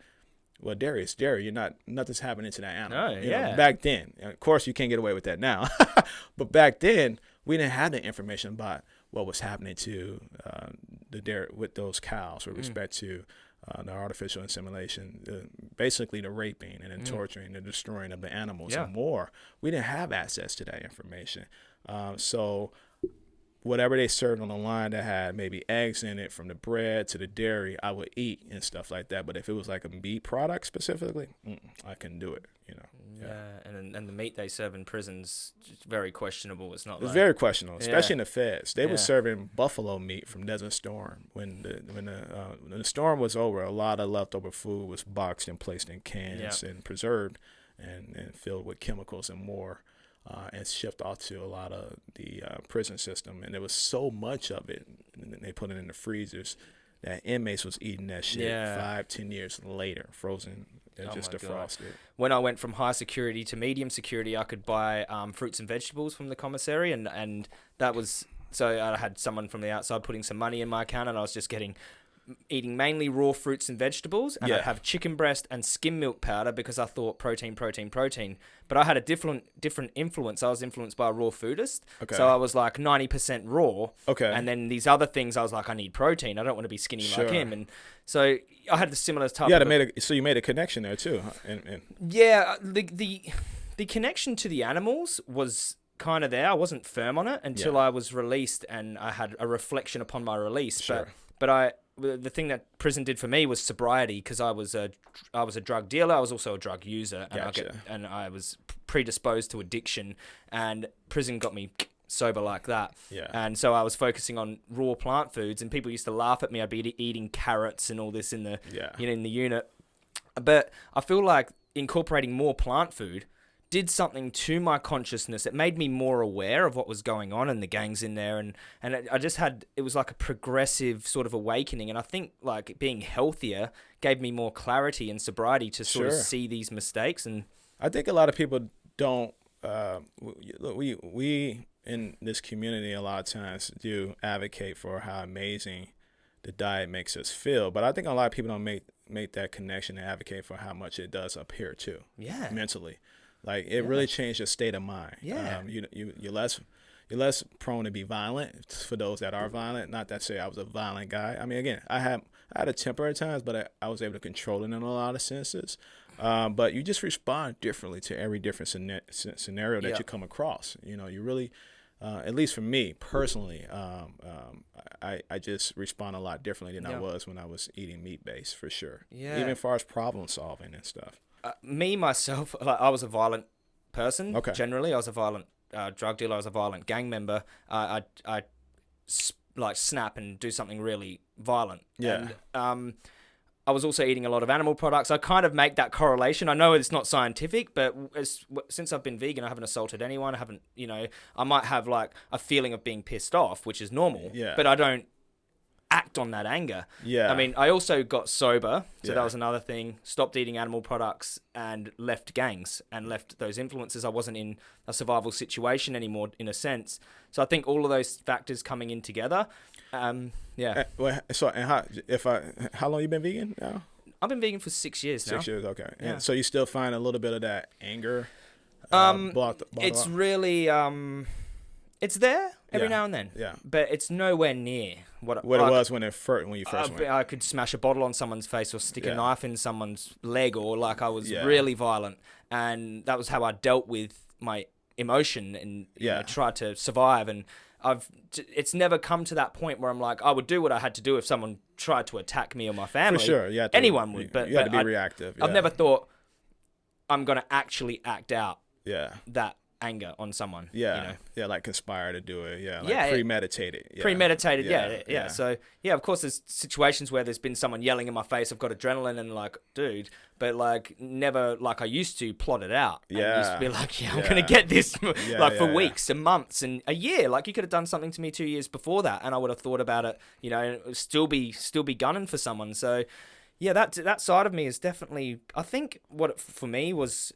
well, dairy is dairy. You're not nothing's happening to that animal. No, You know, yeah. back then, of course, you can't get away with that now. but back then, we didn't have the information about what was happening to uh, the dairy with those cows with respect to uh, the artificial insemination, uh, basically the raping and the torturing, the destroying of the animals Yeah. and more. We didn't have access to that information. Um, so whatever they served on the line that had maybe eggs in it from the bread to the dairy i would eat and stuff like that but if it was like a meat product specifically mm, i couldn't do it you know Yeah, and and the meat they serve in prisons very questionable. It's not it's like very questionable especially Yeah. in the feds they were serving buffalo meat from desert storm when the when the, uh, when the storm was over a lot of leftover food was boxed and placed in cans and preserved and, and filled with chemicals and more uh, and shipped off to a lot of the uh, prison system. And there was so much of it, and they put it in the freezers that inmates was eating that shit Yeah. five, ten years later, frozen, and Oh just my God. defrosted. when I went from high security to medium security, I could buy um, fruits and vegetables from the commissary, and and that was so I had someone from the outside putting some money in my account, and I was just getting eating mainly raw fruits and vegetables, and Yeah. I'd have chicken breast and skim milk powder because I thought protein, protein, protein. But I had a different different influence. I was influenced by a raw foodist, Okay. so I was like ninety percent raw. Okay. And then these other things, I was like, I need protein. I don't want to be skinny Sure. like him. And so I had the similar type. yeah, of made a, so you made a connection there too, and, and yeah, uh, the the the connection to the animals was kind of there. I wasn't firm on it until Yeah. I was released and I had a reflection upon my release. Sure. But but I the thing that prison did for me was sobriety because I was a I was a drug dealer. I was also a drug user, and I get, and I was predisposed to addiction. And prison got me sober like that. Yeah. And so I was focusing on raw plant foods, and people used to laugh at me. I'd be eating carrots and all this in the Yeah. you know in the unit. But I feel like incorporating more plant food did something to my consciousness. It made me more aware of what was going on and the gangs in there, and and it, I just had it was like a progressive sort of awakening. And I think like being healthier gave me more clarity and sobriety to sort of see these mistakes and I think a lot of people don't. Uh, we- we we in this community a lot of times do advocate for how amazing the diet makes us feel, but I think a lot of people don't make make that connection and advocate for how much it does up here too, yeah, mentally. Like it really changed your state of mind. Yeah. um, you you you're less you're less prone to be violent for those that are violent. Not that say I was a violent guy. I mean, again, I had I had a temper at times, but I, I was able to control it in a lot of senses. Um, but you just respond differently to every different scena- scenario that Yeah. you come across. You know, you really, uh, at least for me personally, um, um, I, I just respond a lot differently than I was when I was eating meat based for sure. Yeah. Even as far as problem solving and stuff. Uh, me myself, like, I was a violent person. Okay. Generally, I was a violent uh, drug dealer. I was a violent gang member. I I s- like snap and do something really violent. Yeah. And, um, I was also eating a lot of animal products. I kind of make that correlation. I know it's not scientific, but as, since I've been vegan, I haven't assaulted anyone. I haven't, you know, I might have like a feeling of being pissed off, which is normal. Yeah. But I don't act on that anger. Yeah. I mean, I also got sober, so Yeah. that was another thing. Stopped eating animal products and left gangs and left those influences. I wasn't in a survival situation anymore, in a sense. So I think all of those factors coming in together. Um, yeah, Uh, well, so and how if I how long you been vegan now? I've been vegan for six years now. Six years, okay. Yeah. And so you still find a little bit of that anger. uh, Um, blocked- blocked It's off? really um, it's there every Yeah. now and then. yeah. But it's nowhere near what What it was when it first when you first I, went. I could smash a bottle on someone's face or stick Yeah. a knife in someone's leg or like I was Yeah. really violent and that was how I dealt with my emotion and you know, tried to survive and I've it's never come to that point where I'm like I would do what I had to do if someone tried to attack me or my family. For sure, yeah. Anyone would, but, you had but to be I, reactive. I've never thought I'm gonna actually act out Yeah, that anger on someone. yeah, you know? yeah. Like conspire to do it. Yeah, like Yeah, it- premeditated. Yeah. premeditated yeah, Yeah, yeah yeah. so yeah of course there's situations where there's been someone yelling in my face i've got adrenaline and like dude but like never like i used to plot it out and used to Yeah. be like yeah i'm Yeah. gonna get this Yeah, like for yeah, yeah. weeks and months and a year like you could have done something to me two years before that and i would have thought about it you know and still be still be gunning for someone so yeah that that side of me is definitely i think what it, for me was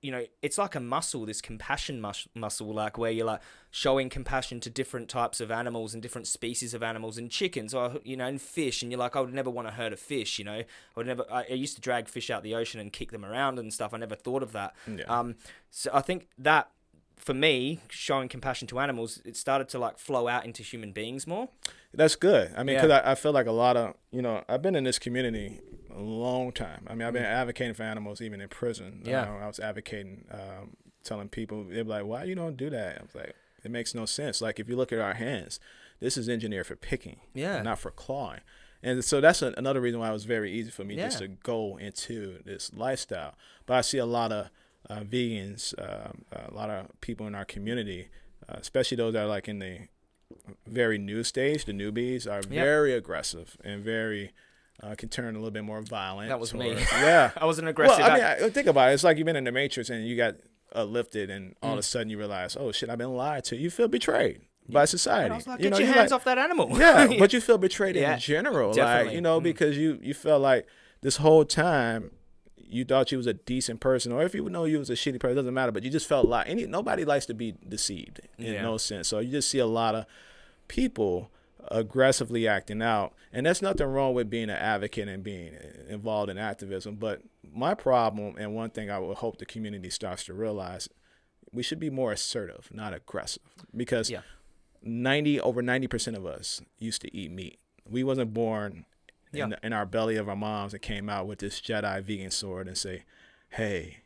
you know, it's like a muscle, this compassion mus- muscle, like where you're like showing compassion to different types of animals and different species of animals and chickens or, you know, and fish. And you're like, I would never want to hurt a fish, you know, I would never, I, I used to drag fish out the ocean and kick them around and stuff. I never thought of that. Yeah. Um, so I think that for me, showing compassion to animals, it started to like flow out into human beings more. That's good. I mean, Yeah. because I, I feel like a lot of, you know, I've been in this community a long time. I mean, I've been advocating for animals even in prison. Mm. Yeah. You know, I was advocating, um, telling people, they're like, why you don't do that? I was like, it makes no sense. Like, if you look at our hands, this is engineered for picking, Yeah. not for clawing. And so that's a, another reason why it was very easy for me just to go into this lifestyle. But I see a lot of uh, vegans, um, a lot of people in our community, uh, especially those that are like in the very new stage, the newbies are very aggressive and very uh, can turn a little bit more violent. That was me. Yeah. I wasn't aggressive. Well, I mean, I- think about it. It's like you've been in the Matrix and you got uh, lifted, and all Mm. of a sudden you realize, oh shit, I've been lied to. You feel betrayed by society. Was like, you get know, your hands like- off that animal. yeah, but you feel betrayed Yeah, in general, like you know, Mm. because you you felt like this whole time you thought you was a decent person, or if you would know you was a shitty person, it doesn't matter. But you just felt like any nobody likes to be deceived in Yeah. no sense. So you just see a lot of people aggressively acting out, and there's nothing wrong with being an advocate and being involved in activism. But my problem, and one thing I would hope the community starts to realize, we should be more assertive, not aggressive, because Yeah. 90 over 90% of us used to eat meat. We wasn't born Yeah. in, in our belly of our moms and came out with this Jedi vegan sword and say, "Hey,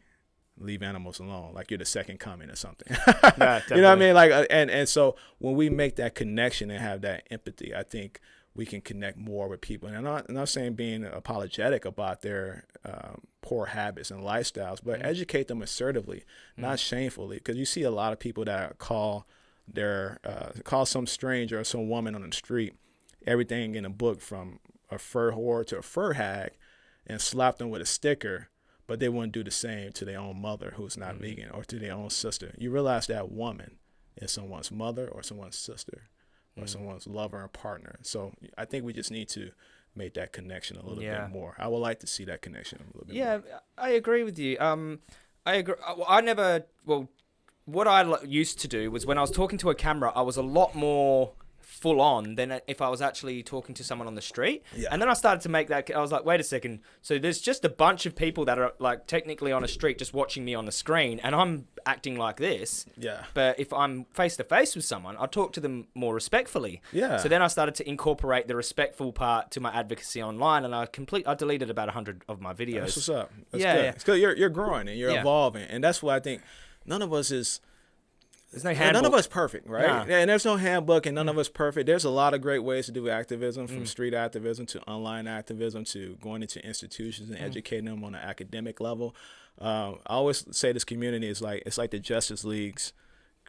leave animals alone," like you're the second coming or something. you know what I mean? Like, uh, and and so when we make that connection and have that empathy, I think we can connect more with people. And I'm not, I'm not saying being apologetic about their um, poor habits and lifestyles, but educate them assertively, not shamefully, because you see a lot of people that call their uh, call some stranger or some woman on the street everything in a book from a fur whore to a fur hag and slapped them with a sticker but they wouldn't do the same to their own mother who's not mm-hmm. vegan or to their own sister you realize that woman is someone's mother or someone's sister or mm-hmm. someone's lover and partner so i think we just need to make that connection a little Yeah. bit more i would like to see that connection a little bit more. Yeah, more I agree with you. Um, I agree. Uh, I- I never. Well, what I l- used to do was when I was talking to a camera, I was a lot more full on than if I was actually talking to someone on the street. Yeah. And then I started to make that. I was like, wait a second. So there's just a bunch of people that are like technically on a street just watching me on the screen, and I'm acting like this. yeah But if I'm face to face with someone, I talk to them more respectfully. Yeah. So then I started to incorporate the respectful part to my advocacy online, and I complete. I deleted about hundred of my videos. That's what's up. That's Yeah, good. yeah. It's 'cause you're you're growing and you're Yeah. evolving, and that's what I think. None of us is There's no handbook. none of us perfect, right? Yeah, and there's no handbook, and none of us perfect. There's a lot of great ways to do activism, Mm. from street activism to online activism to going into institutions Mm. and educating them on an academic level. Um, I always say this community is like it's like the Justice League's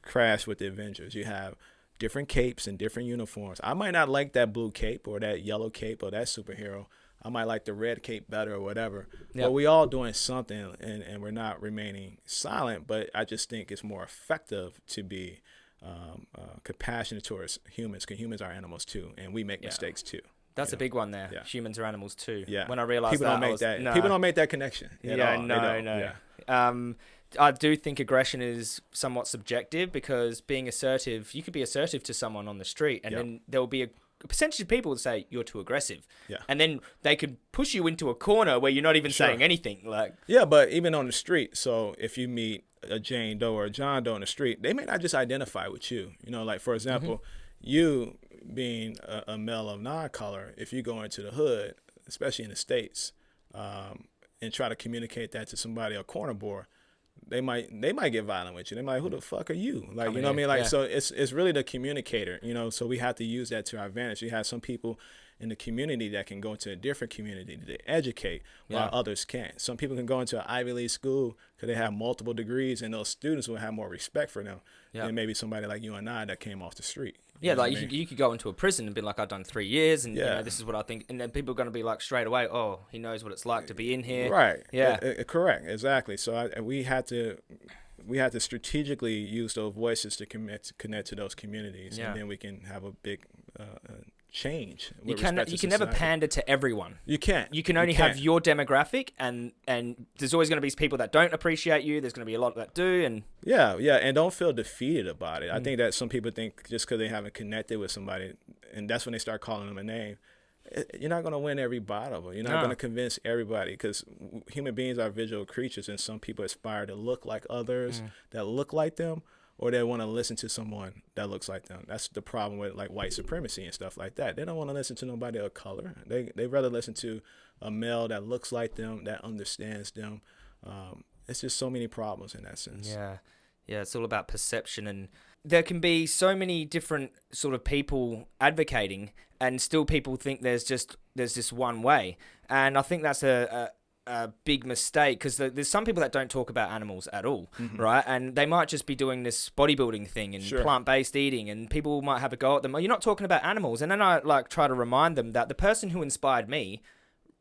crash with the Avengers. You have different capes and different uniforms. I might not like that blue cape or that yellow cape or that superhero. I might like the red cape better or whatever. Yeah. But we all doing something and, and we're not remaining silent. But I just think it's more effective to be um, uh, compassionate towards humans because humans are animals too. And we make Yeah. mistakes too. That's a big one there. Yeah. Humans are animals too. Yeah. When I realized people that, don't I make was- that. People don't make that connection. Yeah. No, no. Yeah. Um, I do think aggression is somewhat subjective because being assertive, you could be assertive to someone on the street, and Yep. then there will be a percentage of people would say you're too aggressive, Yeah. and then they could push you into a corner where you're not even Sure. saying anything. Like, Yeah, but even on the street, so if you meet a Jane Doe or a John Doe on the street, they may not just identify with you. You know, like for example, you being a, a male of non-color, if you go into the hood, especially in the states, um, and try to communicate that to somebody a corner boy, they might they might get violent with you. They might, who the mm. fuck are you? Like Come you know what I mean? Like yeah. so, it's it's really the communicator. You know, so we have to use that to our advantage. You have some people in the community that can go into a different community to educate while Yeah. others can't. Some people can go into an Ivy League school because they have multiple degrees, and those students will have more respect for them Yeah. than maybe somebody like you and I that came off the street. You yeah, like I you, mean? you could go into a prison and be like, I've done three years, and you know, this is what I think, and then people are going to be like straight away, oh, he knows what it's like to be in here. Right. Yeah. Uh, uh, correct. Exactly. So I, we had to we had to strategically use those voices to commit connect to those communities, Yeah. and then we can have a big uh, uh, change. You can you can never pander to everyone. You can't. You can only have your demographic, and and there's always going to be people that don't appreciate you. There's going to be a lot that do, and Yeah, yeah, and don't feel defeated about it. I Mm. think that some people think just because they haven't connected with somebody, and that's when they start calling them a name. eh, You're not going to win every battle. You're not No. going to convince everybody because human beings are visual creatures, and some people aspire to look like others Mm. that look like them, or they want to listen to someone that looks like them. That's the problem with like white supremacy and stuff like that. They don't want to listen to nobody of color. They they rather listen to a male that looks like them, that understands them. Um, it's just so many problems in that sense. Yeah, yeah, it's all about perception, and there can be so many different sort of people advocating, and still people think there's just there's this one way, and I think that's a. a a big mistake because there's some people that don't talk about animals at all, mm-hmm. right? And they might just be doing this bodybuilding thing and Sure. plant-based eating, and people might have a go at them. "Oh, You're not talking about animals, and then I like try to remind them that the person who inspired me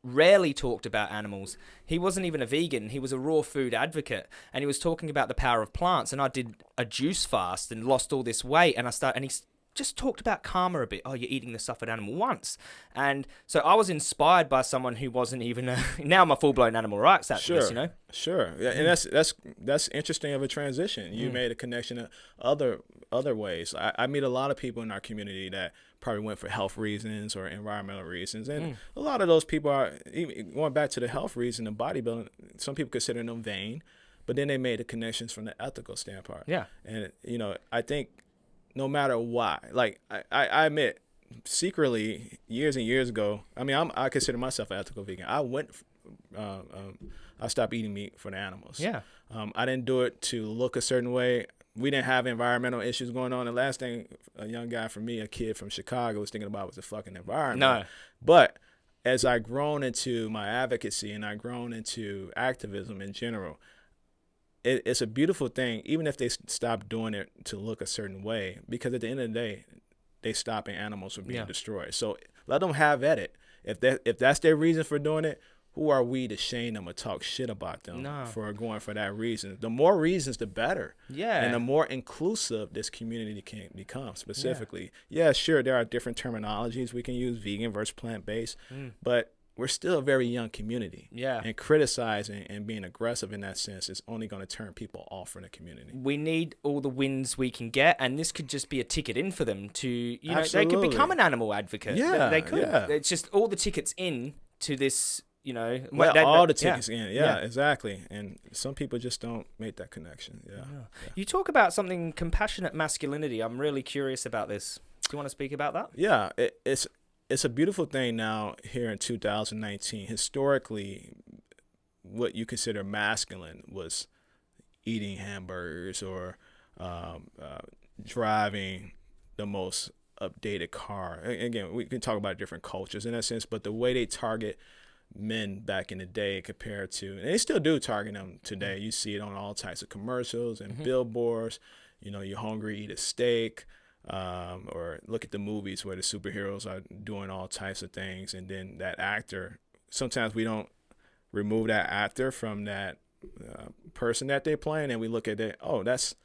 rarely talked about animals. He wasn't even a vegan. He was a raw food advocate, and he was talking about the power of plants. And I did a juice fast and lost all this weight. And I start and he just talked about karma a bit. Oh, you're eating the suffered animal once, and so I was inspired by someone who wasn't even a. Now I'm a full blown animal rights activist. Sure. You know. Sure, yeah, and that's that's that's interesting of a transition. You Mm. made a connection to other other ways. I, I meet a lot of people in our community that probably went for health reasons or environmental reasons, Mm. and a lot of those people are even going back to the health reason, the bodybuilding. Some people consider them vain, but then they made the connections from the ethical standpoint. Yeah. and you know, I think no matter why, like I, I, I admit secretly years and years ago. I mean, I'm, I consider myself an ethical vegan. I went. Uh, um, I stopped eating meat for the animals. Yeah. Um, I didn't do it to look a certain way. We didn't have environmental issues going on. The last thing a young guy from me, a kid from Chicago, was thinking about was the fucking environment. No. But as I grown into my advocacy and I grown into activism in general, it, it's a beautiful thing. Even if they stop doing it to look a certain way, because at the end of the day, they stopping animals from being Yeah. destroyed. So let them have at it. If that if that's their reason for doing it, who are we to shame them or talk shit about them No. for going for that reason? The more reasons, the better. Yeah. And the more inclusive this community can become, specifically. Yeah. sure, there are different terminologies we can use, vegan versus plant based, mm. but we're still a very young community. Mm. Yeah. And criticizing and being aggressive in that sense is only going to turn people off from the community. we need all the wins we can get, and this could just be a ticket in for them to, you know, they could become an animal advocate. Yeah, they could. yeah. It's just all the tickets in to this, you know, that- all the that- yeah. tickets in. Yeah, exactly. And some people just don't make that connection. Yeah. You talk about something compassionate masculinity. I'm really curious about this. Do you want to speak about that? Yeah, it, it's it's a beautiful thing now here in 2019. Historically, what you consider masculine was eating hamburgers or um, uh, driving the most updated car. Again, we can talk about different cultures in that sense, but the way they target men back in the day compared to, and they still do target them today. You see it on all types of commercials and billboards. You know, you're hungry, eat a steak. Um, or look at the movies where the superheroes are doing all types of things, and then that actor. Sometimes we don't remove that actor from that uh, person that they're playing, and we look at it. Oh, that's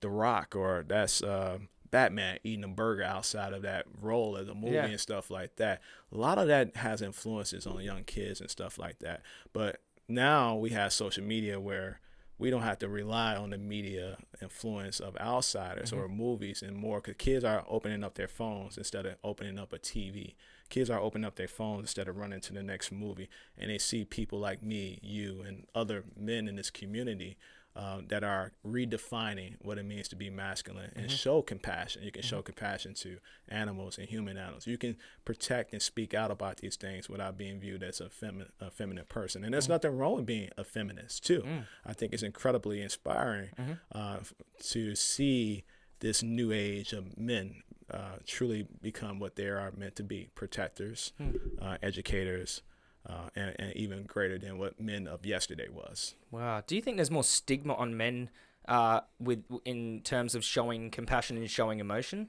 The Rock, or that's uh, Batman eating a burger outside of that role of the movie Yeah. and stuff like that. A lot of that has influences on young kids and stuff like that. But now we have social media where we don't have to rely on the media influence of outsiders mm-hmm. or movies and more because kids are opening up their phones instead of opening up a TV. Kids are opening up their phones instead of running to the next movie, and they see people like me, you, and other men in this community uh, that are redefining what it means to be masculine and show compassion. You can show compassion to animals and human animals. You can protect and speak out about these things without being viewed as a, femi- a feminine person. And there's nothing wrong with being a feminist, too. I think it's incredibly inspiring uh, to see this new age of men uh, truly become what they are meant to be protectors, uh, educators. Uh, and, and even greater than what men of yesterday was. Wow. Do you think there's more stigma on men uh, with in terms of showing compassion and showing emotion?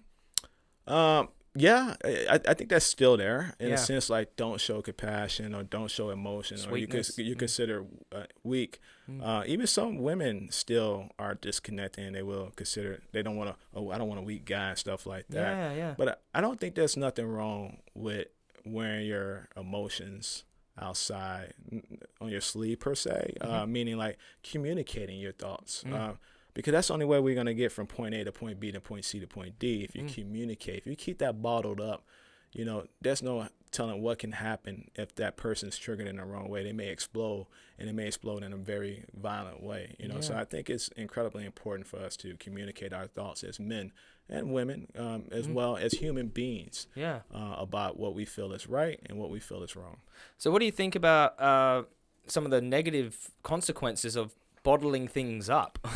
Um, Yeah, I, I think that's still there in Yeah. a sense. Like, don't show compassion or don't show emotion, or you you Mm. consider uh, weak. Mm. Uh, even some women still are disconnected, and they will consider they don't want to. Oh, I don't want a weak guy and stuff like that. Yeah, yeah. But I I don't think there's nothing wrong with wearing your emotions outside on your sleeve per se, uh, meaning like communicating your thoughts. Mm. Uh, because that's the only way we're gonna get from point A to point B to point C to point D. If you Mm. communicate, if you keep that bottled up, you know, there's no telling what can happen if that person's triggered in the wrong way. They may explode, and it may explode in a very violent way. You know, so I think it's incredibly important for us to communicate our thoughts as men and women, um, as Mm. well as human beings, yeah. uh, about what we feel is right and what we feel is wrong. So, what do you think about uh, some of the negative consequences of bottling things up?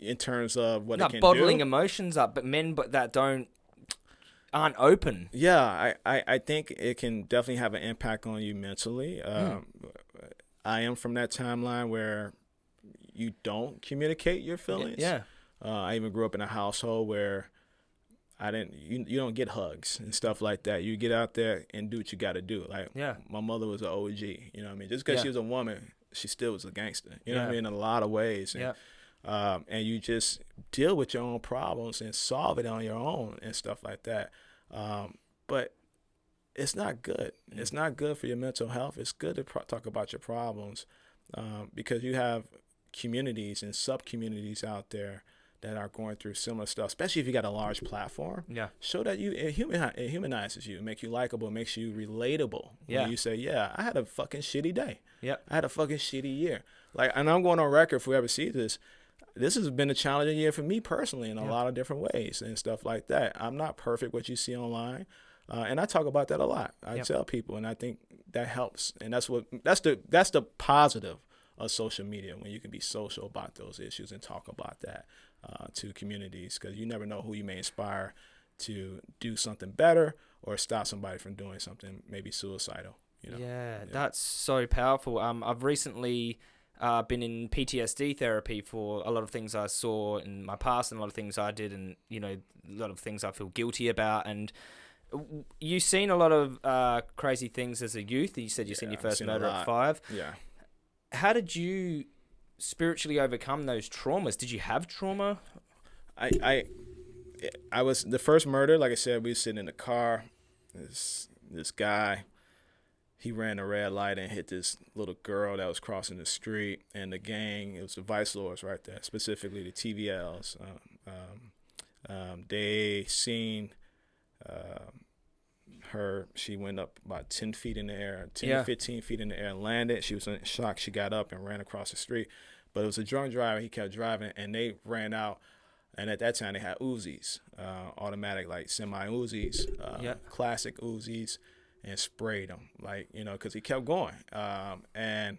In terms of what it Not bottling do. emotions up, but men but that don't aren't open. Yeah, I, I, I think it can definitely have an impact on you mentally. Um, I am from that timeline where you don't communicate your feelings. Yeah. Uh, I even grew up in a household where I didn't. You you don't get hugs and stuff like that. You get out there and do what you got to do. Like Yeah. my mother was an OG. You know what I mean? Just because Yeah. she was a woman, she still was a gangster. You know what I mean? In a lot of ways. And, Yeah. um, and you just deal with your own problems and solve it on your own and stuff like that. Um, but it's not good. It's not good for your mental health. It's good to talk about your problems um, because you have communities and sub communities out there that are going through similar stuff. Especially if you got a large platform, Yeah. show that you it, human, it humanizes you, make you likable, makes you relatable. Yeah. When you say, "Yeah, I had a fucking shitty day." Yep. I had a fucking shitty year. Like, and I'm going on record for whoever sees this. This has been a challenging year for me personally in a lot of different ways and stuff like that. I'm not perfect. What you see online, uh, and I talk about that a lot. I Yep. tell people, and I think that helps. And that's what that's the that's the positive of social media when you can be social about those issues and talk about that to communities because you never know who you may inspire to do something better or stop somebody from doing something maybe suicidal. You know? Yeah, that's so powerful. Um, I've recently uh, been in PTSD therapy for a lot of things I saw in my past and a lot of things I did, and you know, a lot of things I feel guilty about. And you've seen a lot of uh, crazy things as a youth. You said you seen your first seen murder at five. Yeah. How did you spiritually overcome those traumas? Did you have trauma? I I I was the first murder. Like I said, we was sitting in the car. This this guy, he ran a red light and hit this little girl that was crossing the street. And the gang, it was the vice lords right there, specifically the TVLs. Um, um, um, they seen um her. She went up about ten feet in the air, 10 Yeah. fifteen feet in the air, and landed. She was in shock. She got up and ran across the street. But it was a drunk driver. He kept driving, and they ran out. And at that time, they had Uzis, uh, automatic like semi Uzis, uh, Yeah. classic Uzis, and sprayed them, like you know because he kept going. Um, and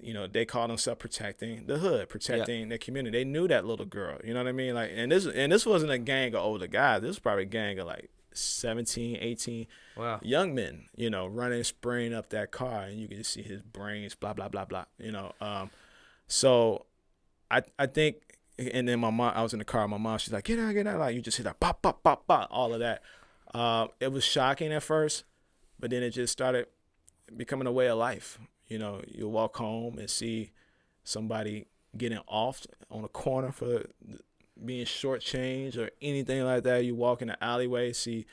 you know they called themselves protecting the hood, protecting the community. They knew that little girl. You know what I mean? Like, and this and this wasn't a gang of older guys. This was probably a gang of like 17, 18 Wow. young men, you know, running, spraying up that car, and you can just see his brains, blah blah blah blah. You know, um, so I I think, and then my mom, I was in the car. My mom, she's like, "Get out, get out!" Like you just hear that pop pop pop pop, all of that. Uh, it was shocking at first, but then it just started becoming a way of life. You know, you walk home and see somebody getting off on a corner for being shortchanged or anything like that. You walk in the alleyway, see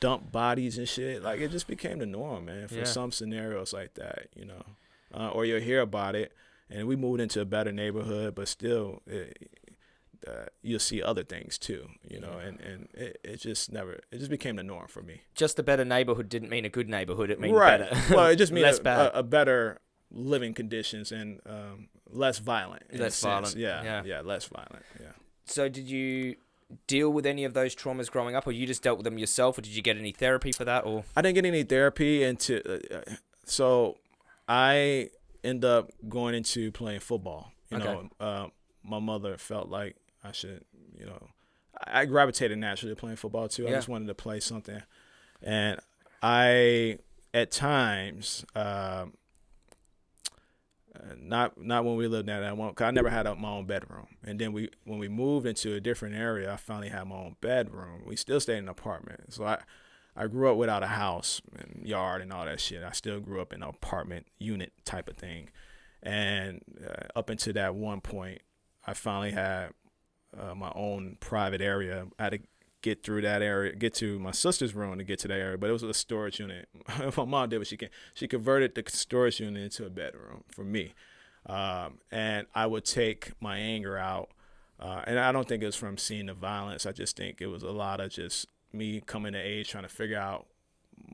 dump bodies and shit. Like it just became the norm, man, for Yeah. some scenarios like that, you know. Uh, or you'll hear about it, and we moved into a better neighborhood, but still, it, uh, you'll see other things too, you know. And and it, it just never, it just became the norm for me. Just a better neighborhood didn't mean a good neighborhood. It meant right. better. well, it just means less a, bad. A, a better living conditions and um, less violent. Less violent, Yeah, yeah. yeah, less violent. Yeah. So did you deal with any of those traumas growing up, or you just dealt with them yourself, or did you get any therapy for that? Or I didn't get any therapy into, uh, uh, so I end up going into playing football. You Okay. know, uh, my mother felt like I should, you know, I I gravitated naturally to playing football too. I just wanted to play something, and I, at times, um, uh, not not when we lived that one. Cause I never had a, my own bedroom, and then we when we moved into a different area, I finally had my own bedroom. We still stayed in an apartment, so I I grew up without a house and yard and all that shit. I still grew up in an apartment unit type of thing, and uh, up until that one point, I finally had uh, my own private area. I had to get through that area, get to my sister's room to get to that area, but it was a storage unit. my mom did what she can. She converted the storage unit into a bedroom for me, um, and I would take my anger out. Uh, and I don't think it was from seeing the violence. I just think it was a lot of just me coming to age, trying to figure out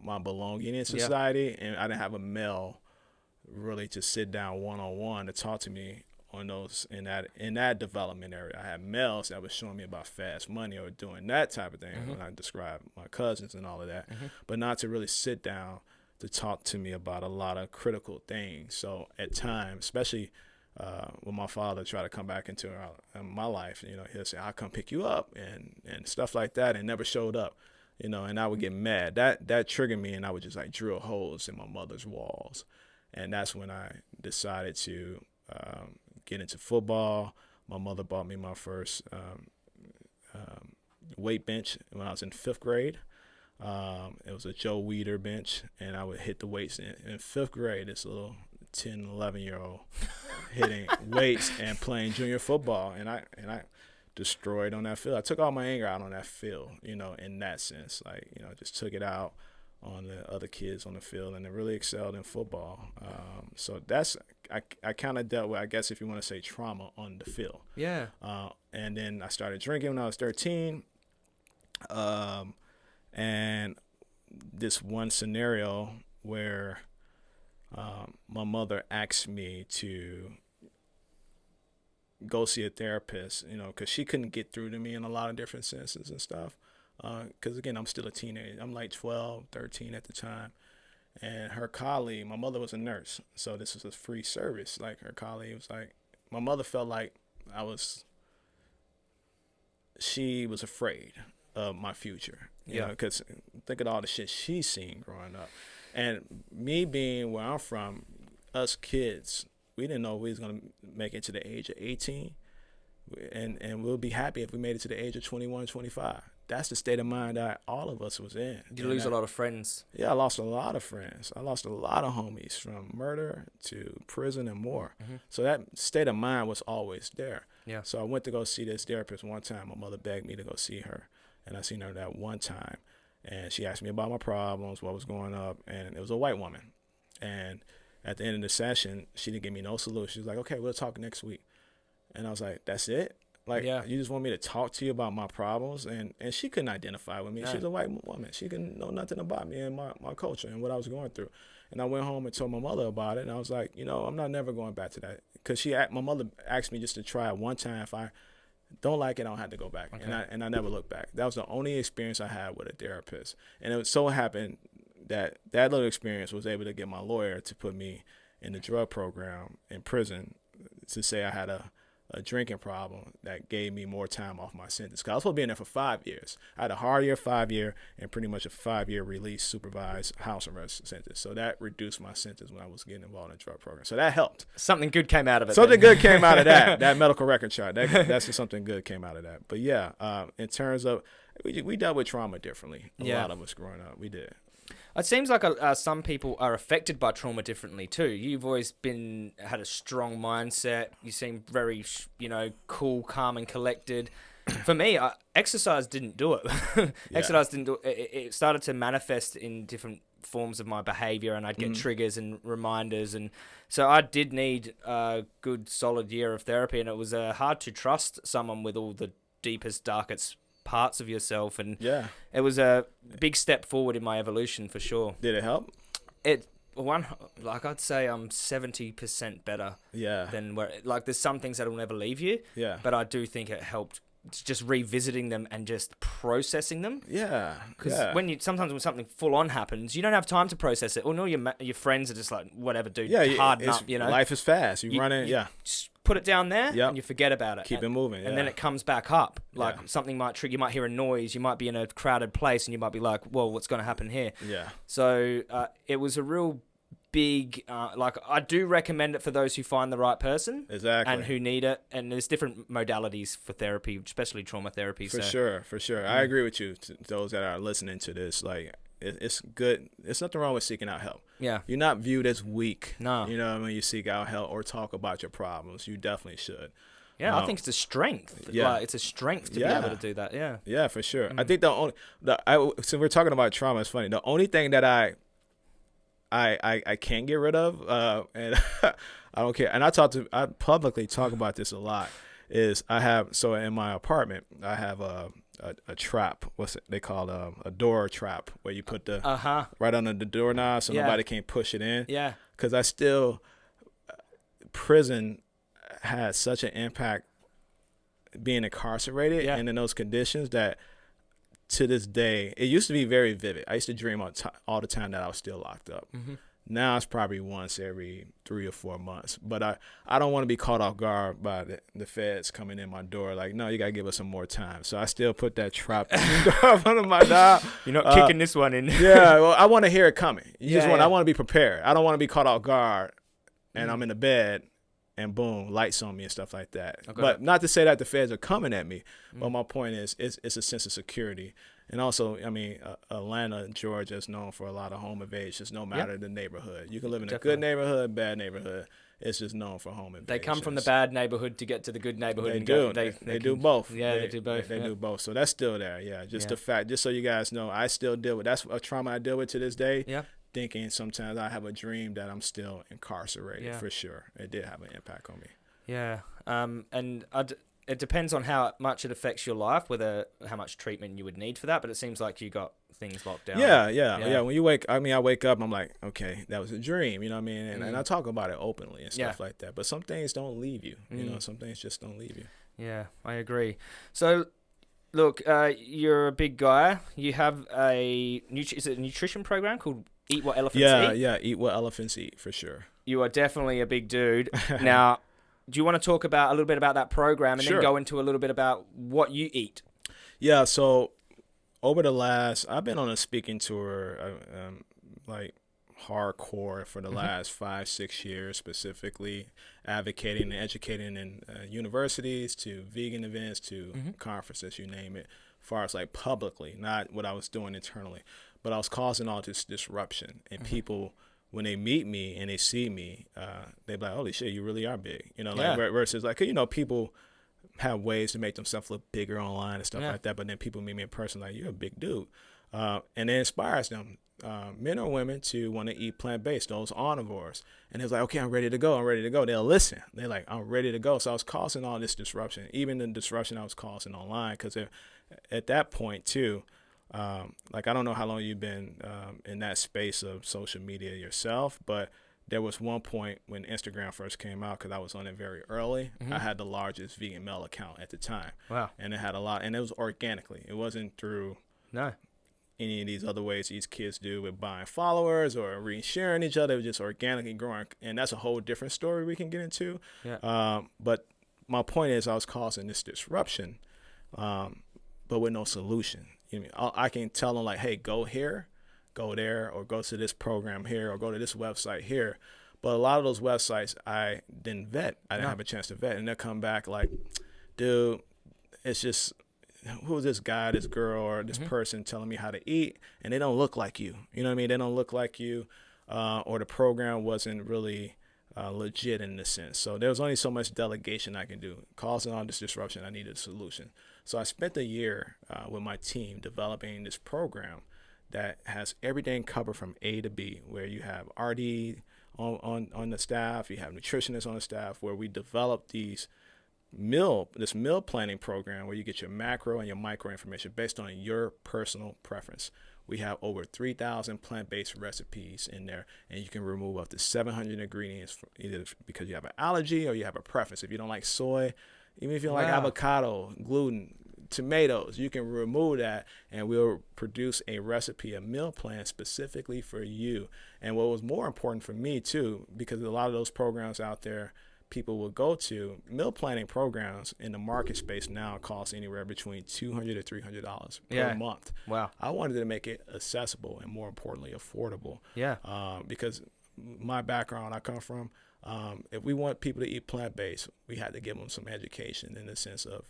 my belonging in society, yeah. and I didn't have a male really to sit down one on one to talk to me on those in that in that development area. I had males that was showing me about fast money or doing that type of thing mm-hmm. when I described my cousins and all of that, mm-hmm. but not to really sit down to talk to me about a lot of critical things. So at times, especially uh, when my father tried to come back into my life, you know, he'll say, "I'll come pick you up," and and stuff like that, and never showed up, you know, and I would get mad. That that triggered me, and I would just like drill holes in my mother's walls, and that's when I decided to um, get into football. My mother bought me my first um, um, weight bench when I was in fifth grade. Um, it was a Joe Weider bench, and I would hit the weights in, in fifth grade. This little 10, 11 year old hitting weights and playing junior football, and I and I destroyed on that field. I took all my anger out on that field, you know, in that sense, like you know, just took it out on the other kids on the field, and they really excelled in football. Um, so that's I, I kind of dealt with, I guess, if you want to say trauma on the field. Yeah. Uh, and then I started drinking when I was 13. Um, and this one scenario where um, my mother asked me to go see a therapist, you know, because she couldn't get through to me in a lot of different senses and stuff. Because uh, again, I'm still a teenager. I'm like 12, 13 at the time. And her colleague, my mother was a nurse, so this was a free service. Like her colleague was like, my mother felt like I was, she was afraid of my future. You yeah. Because think of all the shit she's seen growing up. And me being where I'm from, us kids, we didn't know we was gonna make it to the age of 18, and and we'll be happy if we made it to the age of 21, 25. That's the state of mind that all of us was in. You lose a lot of friends. Yeah, I lost a lot of friends. I lost a lot of homies from murder to prison and more. Mm-hmm. So that state of mind was always there. Yeah. So I went to go see this therapist one time. My mother begged me to go see her, and I seen her that one time and she asked me about my problems, what was going up, and it was a white woman. And at the end of the session, she didn't give me no solution. She was like, "Okay, we'll talk next week," and I was like, "That's it." Like, yeah. you just want me to talk to you about my problems, and and she couldn't identify with me. Right. She's a white woman. She didn't know nothing about me and my my culture and what I was going through. And I went home and told my mother about it, and I was like, you know, I'm not never going back to that because she my mother asked me just to try it one time if I don't like it, I don't have to go back. Okay. And I and I never looked back. That was the only experience I had with a therapist. And it so happened that that little experience was able to get my lawyer to put me in the drug program in prison to say I had a a drinking problem that gave me more time off my sentence. Cause I was supposed to be in there for five years. I had a hard year, five year, and pretty much a five year release supervised house arrest sentence. So that reduced my sentence when I was getting involved in the drug program. So that helped. Something good came out of it. Something good came out of that. That medical record chart. That, that's something good came out of that. But yeah, uh, in terms of we, we dealt with trauma differently. A yeah. lot of us growing up, we did. It seems like uh, uh, some people are affected by trauma differently too. You've always been had a strong mindset. You seem very, you know, cool, calm, and collected. For me, uh, exercise didn't do it. yeah. Exercise didn't do it. It started to manifest in different forms of my behavior, and I'd get mm. triggers and reminders, and so I did need a good, solid year of therapy, and it was uh, hard to trust someone with all the deepest, darkest parts of yourself, and yeah, it was a big step forward in my evolution for sure. Did it help? It one like I'd say I'm seventy percent better. Yeah. Than where like there's some things that'll never leave you. Yeah. But I do think it helped just revisiting them and just processing them. Yeah. Because yeah. when you sometimes when something full on happens, you don't have time to process it. Or no, your your friends are just like whatever, dude. Yeah. Harden up. You know. Life is fast. You, you run it. You, yeah put it down there yep. and you forget about it. Keep and, it moving. And then it comes back up. Like yeah. something might trigger, you might hear a noise, you might be in a crowded place and you might be like, well, what's going to happen here? Yeah. So uh, it was a real big. Uh, like I do recommend it for those who find the right person Exactly. and who need it. And there's different modalities for therapy, especially trauma therapy. For so sure, for sure. I Mm. agree with you. Those that are listening to this, like it, it's good. It's nothing wrong with seeking out help. yeah, You're not viewed as weak. No. You know when you seek out help or talk about your problems, you definitely should. yeah. I Um, think it's a strength. yeah. like, it's a strength to be able to do that. Yeah, Yeah, for sure. Mm-hmm. I think the only the I so we're talking about trauma. It's funny. The only thing that I I I, I can't get rid of, uh, and I don't care. And I talk to I publicly talk about this a lot. Is I have so in my apartment I have a a, a trap. What's it? They call it um, a door trap where you put the uh huh, right under the doorknob so Yeah. nobody can push it in. yeah, Because I still prison had such an impact being incarcerated Yeah. and in those conditions that to this day it used to be very vivid. I used to dream all, all the time that I was still locked up. Mhm. Now it's probably once every three or four months. But I, I don't want to be caught off guard by the, the feds coming in my door like, no, you gotta give us some more time. So I still put that trap door up under my door. You're not Uh, kicking this one in. yeah, well, I want to hear it coming. You just want yeah. I want to be prepared. I don't want to be caught off guard and Mhm. I'm in the bed and boom, lights on me and stuff like that. Okay. But not to say that the feds are coming at me, but Mm. my point is it's, it's a sense of security. And also, I mean, uh, Atlanta, Georgia is known for a lot of home invasions, no matter the neighborhood. You can live in a good neighborhood, bad neighborhood. It's just known for home invasions. They come from the bad neighborhood to get to the good neighborhood. They and do. Go, they, they, they, do can- both. Yeah, they, do both. They, yeah. do both. So that's still there. Yeah. Just Yeah. the fact, just so you guys know, I still deal with that's a trauma I deal with to this day. Yeah. Thinking sometimes I have a dream that I'm still incarcerated Yeah. for sure. It did have an impact on me. Yeah, um, and I'd, it depends on how much it affects your life, whether how much treatment you would need for that. But it seems like you got things locked down. Yeah, yeah, Yeah. yeah, When you wake, I mean, I wake up, I'm like, okay, that was a dream. You know what I mean? And, and Mm. I talk about it openly and stuff Yeah. like that. But some things don't leave you. You know, Mm. some things just don't leave you. yeah, I agree. So, look, uh, you're a big guy. You have a is it a nutrition program called Eat What Elephants Yeah, Eat. yeah. yeah, Eat what elephants eat for sure. You are definitely a big dude. now, do you want to talk about a little bit about that program and Sure. then go into a little bit about what you eat? Yeah, so over the last, I've been on a speaking tour, uh, um, like hardcore for the Mhm. last five, six years, specifically advocating and educating in uh, universities to vegan events to Mhm. conferences, you name it, far as like publicly, not what I was doing internally, but I was causing all this disruption and Mhm. people. When they meet me and they see me, uh, they be like, "Holy shit, you really are big," you know. Like Yeah. ver- versus like you know, people have ways to make themselves look bigger online and stuff Yeah. like that. But then people meet me in person, like you're a big dude, uh, and it inspires them, uh, men or women, to want to eat plant based. Those omnivores, and it's like, okay, I'm ready to go. I'm ready to go. They'll listen. They're like, I'm ready to go. So I was causing all this disruption, even the disruption I was causing online, because at that point too. Um, like I don't know how long you've been um, in that space of social media yourself, but there was one point when Instagram first came out because I was on it very early. Mhm. I had the largest vegan male account at the time, Wow. and it had a lot, and it was organically. It wasn't through No. any of these other ways these kids do with buying followers or re-sharing each other. It was just organically growing, and that's a whole different story we can get into. Yeah. Um, but my point is, I was causing this disruption, um, but with no solution. You know, I, mean? I I can tell them like, hey, go here, go there, or go to this program here, or go to this website here. But a lot of those websites I didn't vet. I didn't No. have a chance to vet, and they'll come back like, dude, it's just who's this guy, this girl, or this Mhm. person telling me how to eat, and they don't look like you. You know what I mean? They don't look like you, uh, or the program wasn't really uh, legit in the sense. So there was only so much delegation I can do. Causing all this disruption, I needed a solution. So I spent a year uh, with my team developing this program that has everything covered from A to B, where you have RD on, on, on the staff, you have nutritionists on the staff, where we develop these meal this meal planning program where you get your macro and your micro information based on your personal preference. We have over 3,000 plant-based recipes in there, and you can remove up to 700 ingredients either because you have an allergy or you have a preference. If you don't like soy, even if you don't like avocado, gluten, tomatoes, you can remove that, and we'll produce a recipe, a meal plan specifically for you. And what was more important for me too, because a lot of those programs out there people will go to meal planning programs in the market space now cost anywhere between 200 to 300 dollars per Yeah. month Wow. i wanted to make it accessible and more importantly affordable Yeah. um, because my background I come from, um, if we want people to eat plant based, we had to give them some education in the sense of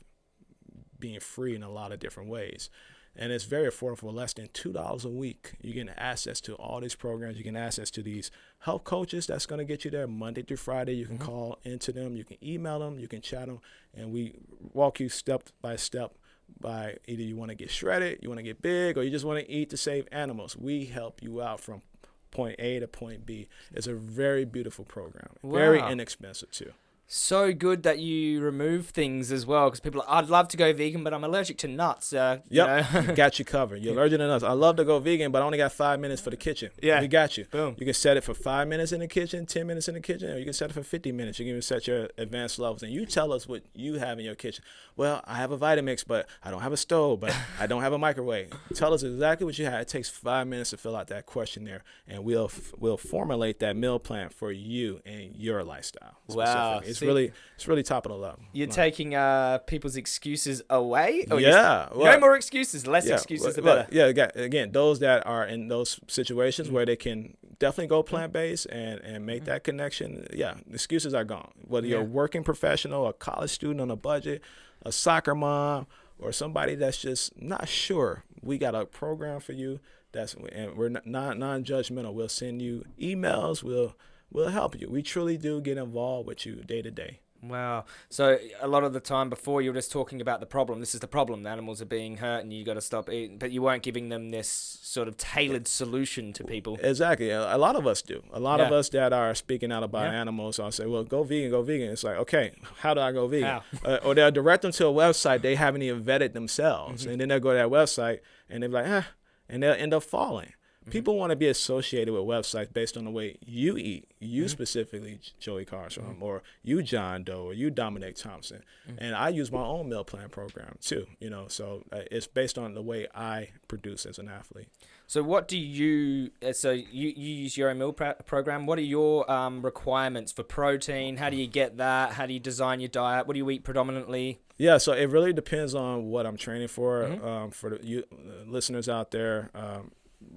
being free in a lot of different ways. And it's very affordable for less than two dollars a week. You get access to all these programs. You get access to these health coaches. That's going to get you there Monday through Friday. You can mm-hmm. call into them. You can email them. You can chat them, and we walk you step by step by either you want to get shredded, you want to get big, or you just want to eat to save animals. We help you out from point A to point B. It's a very beautiful program, wow. very inexpensive too so good that you remove things as well because people are, I'd love to go vegan but I'm allergic to nuts uh, yep. you know? got you covered. You're allergic to nuts. I love to go vegan but I only got five minutes for the kitchen. Yeah. We got you. Boom. You can set it for five minutes in the kitchen 10 minutes in the kitchen or you can set it for 50 minutes. You can even set your advanced levels. And you tell us what you have in your kitchen. Well I have a Vitamix but I don't have a stove but I don't have a microwave. Tell us exactly what you have. It takes five minutes to fill out that questionnaire and we'll we'll formulate that meal plan for you and your lifestyle wow it's really it's really top of the level. You're like, taking uh, people's excuses away. yeah, well, no more excuses, less yeah, excuses, the better. yeah, again, those that are in those situations mm-hmm. where they can definitely go mm-hmm. plant based and and make mm-hmm. that connection. Yeah, excuses are gone. Whether yeah. you're a working professional, a college student on a budget, a soccer mom, or somebody that's just not sure, we got a program for you. That's and we're not non-judgmental. We'll send you emails. We'll we'll help you. We truly do get involved with you day to day. Wow. So a lot of the time before you were just talking about the problem. This is the problem. The animals are being hurt and you got to stop eating. But you weren't giving them this sort of tailored solution to people. Exactly. A lot of us do. A lot yeah. of us that are speaking out about yeah. animals, I'll say, well, go vegan, go vegan. It's like, okay, how do I go vegan? Uh, or they'll direct them to a website they haven't even vetted themselves. Mm-hmm. And then they'll go to that website and they're like, ah, and they'll end up falling. Mm-hmm. People want to be associated with websites based on the way you eat, you mm-hmm. specifically, Joey Carbstrong, mm-hmm. or you, John Doe, or you, Dominic Thompson. And I use my own meal plan program too, you know, so uh, it's based on the way I produce as an athlete. So, what do you, uh, so you, you use your own meal program. What are your um, requirements for protein? How do you get that? How do you design your diet? What do you eat predominantly? Yeah, so it really depends on what I'm training for. Mm-hmm. Um, for the you, uh, listeners out there, um,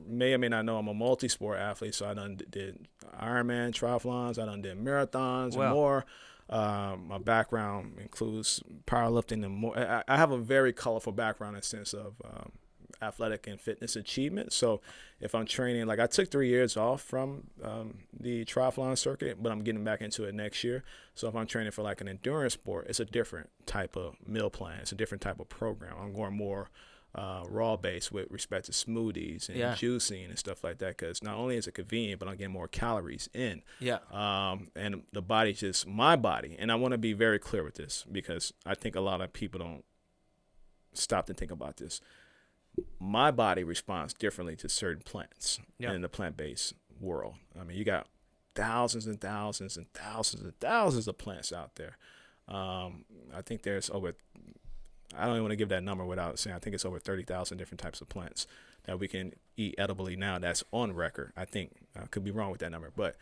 may or may not know I'm a multi-sport athlete, so I done did Ironman triathlons, I done did marathons and more. Um, my background includes powerlifting and more. I, I, have a very colorful background in the sense of um, athletic and fitness achievement. So if I'm training, like I took three years off from um, the triathlon circuit, but I'm getting back into it next year. So if I'm training for like an endurance sport, it's a different type of meal plan. It's a different type of program. I'm going more uh, raw base with respect to smoothies and yeah. juicing and stuff like that because not only is it convenient but i'm getting more calories in. Yeah. Um, and the body just my body and i want to be very clear with this because i think a lot of people don't stop to think about this. My body responds differently to certain plants yeah. in the plant-based world. I mean you got thousands and thousands and thousands and thousands of plants out there. Um, i think there's over I don't even want to give that number without saying I think it's over 30,000 different types of plants that we can eat edibly now. That's on record. I think I could be wrong with that number, but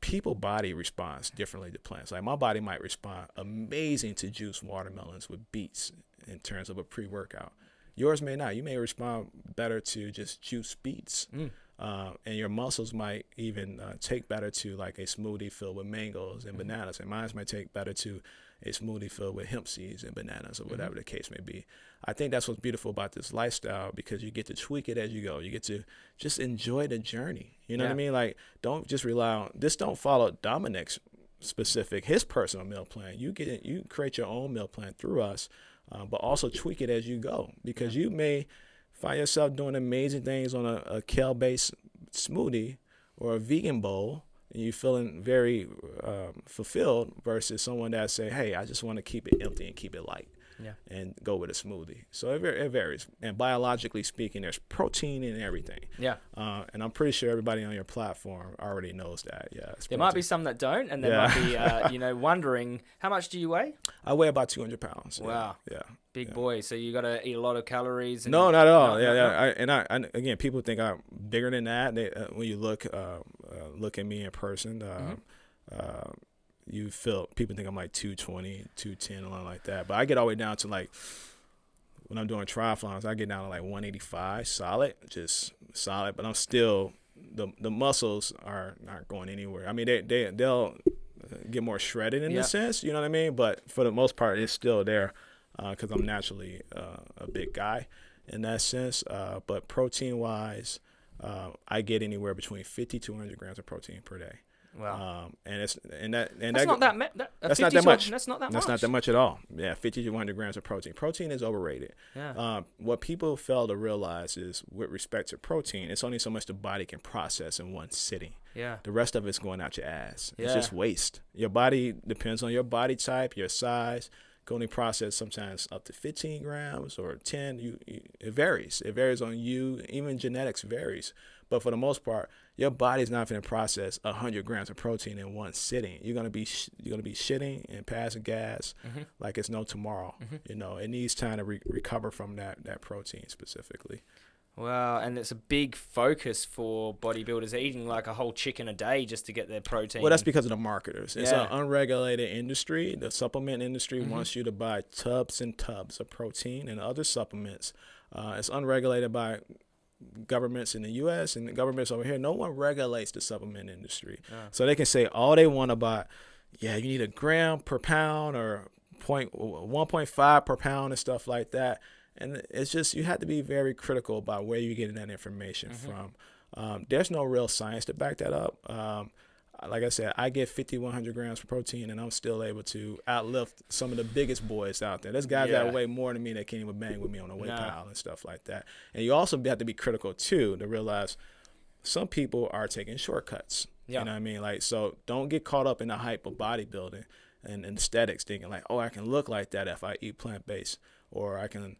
people body responds differently to plants. Like my body might respond amazing to juice watermelons with beets in terms of a pre-workout. Yours may not. You may respond better to just juice beets. Mm. Uh, and your muscles might even uh, take better to like a smoothie filled with mangoes and mm-hmm. bananas, and mine might take better to a smoothie filled with hemp seeds and bananas or whatever mm-hmm. the case may be. I think that's what's beautiful about this lifestyle because you get to tweak it as you go. You get to just enjoy the journey. You know yeah. what I mean? Like don't just rely on this. Don't follow Dominic's specific his personal meal plan. You get. You create your own meal plan through us, uh, but also tweak it as you go because you may find yourself doing amazing things on a, a kale based smoothie or a vegan bowl and you feeling very um, fulfilled versus someone that say, "Hey, I just want to keep it empty and keep it light." Yeah. And go with a smoothie. So it, it varies. And biologically speaking, there's protein in everything. Yeah. Uh, and I'm pretty sure everybody on your platform already knows that. Yeah. There protein. might be some that don't, and they yeah. might be, uh, you know, wondering how much do you weigh? I weigh about 200 pounds. Wow. Yeah. Big yeah. boy. So you got to eat a lot of calories. no, not at all. No, yeah, no, yeah. No. I, and I, I, again, people think I'm bigger than that. They, uh, when you look, uh, uh, look at me in person, mm-hmm. Uh, you feel people think I'm like 220, 210, or like that. But I get all the way down to like when I'm doing triathlons, I get down to like 185 solid, just solid. But I'm still the the muscles are not going anywhere. I mean, they they they'll get more shredded in Yeah. a sense. You know what I mean? But for the most part, it's still there because I'm naturally uh, a big guy in that sense. Uh, but protein wise, uh, I get anywhere between 50 to 100 grams of protein per day. Wow. Um, and it's and that and that's that not that, me- that that's not that much. That's not that that's much. not that much at all. Yeah, 50 to 100 grams of protein. Protein is overrated. Yeah. Um, what people fail to realize is, with respect to protein, it's only so much the body can process in one sitting. yeah. The rest of it's going out your ass. Yeah. It's just waste. Your body depends on your body type, your size. Can only process sometimes up to 15 grams or 10. You, you it varies. It varies on you. Even genetics varies. But for the most part, your body's not going to process 100 grams of protein in one sitting. You're gonna be sh- you're gonna be shitting and passing gas Mhm. like it's no tomorrow. Mhm. You know, it needs time to re- recover from that that protein specifically. Wow, and it's a big focus for bodybuilders eating like a whole chicken a day just to get their protein. Well, that's because of the marketers. It's Yeah. an unregulated industry. The supplement industry Mhm. wants you to buy tubs and tubs of protein and other supplements. Uh, it's unregulated by governments in the U.S. and the governments over here. No one regulates the supplement industry, Yeah. so they can say all they want about. Yeah, you need a gram per pound or point one point five per pound and stuff like that. And it's just you have to be very critical about where you're getting that information Mhm. from. Um, there's no real science to back that up. Um, like I said, I get 5,100 grams of protein, and I'm still able to outlift some of the biggest boys out there. There's guys Yeah. that weigh more than me that can't even bang with me on the weight Nah. pile and stuff like that. And you also have to be critical too to realize some people are taking shortcuts. Yeah. You know what I mean? Like, so don't get caught up in the hype of bodybuilding and, and aesthetics, thinking like, oh, I can look like that if I eat plant based, or I can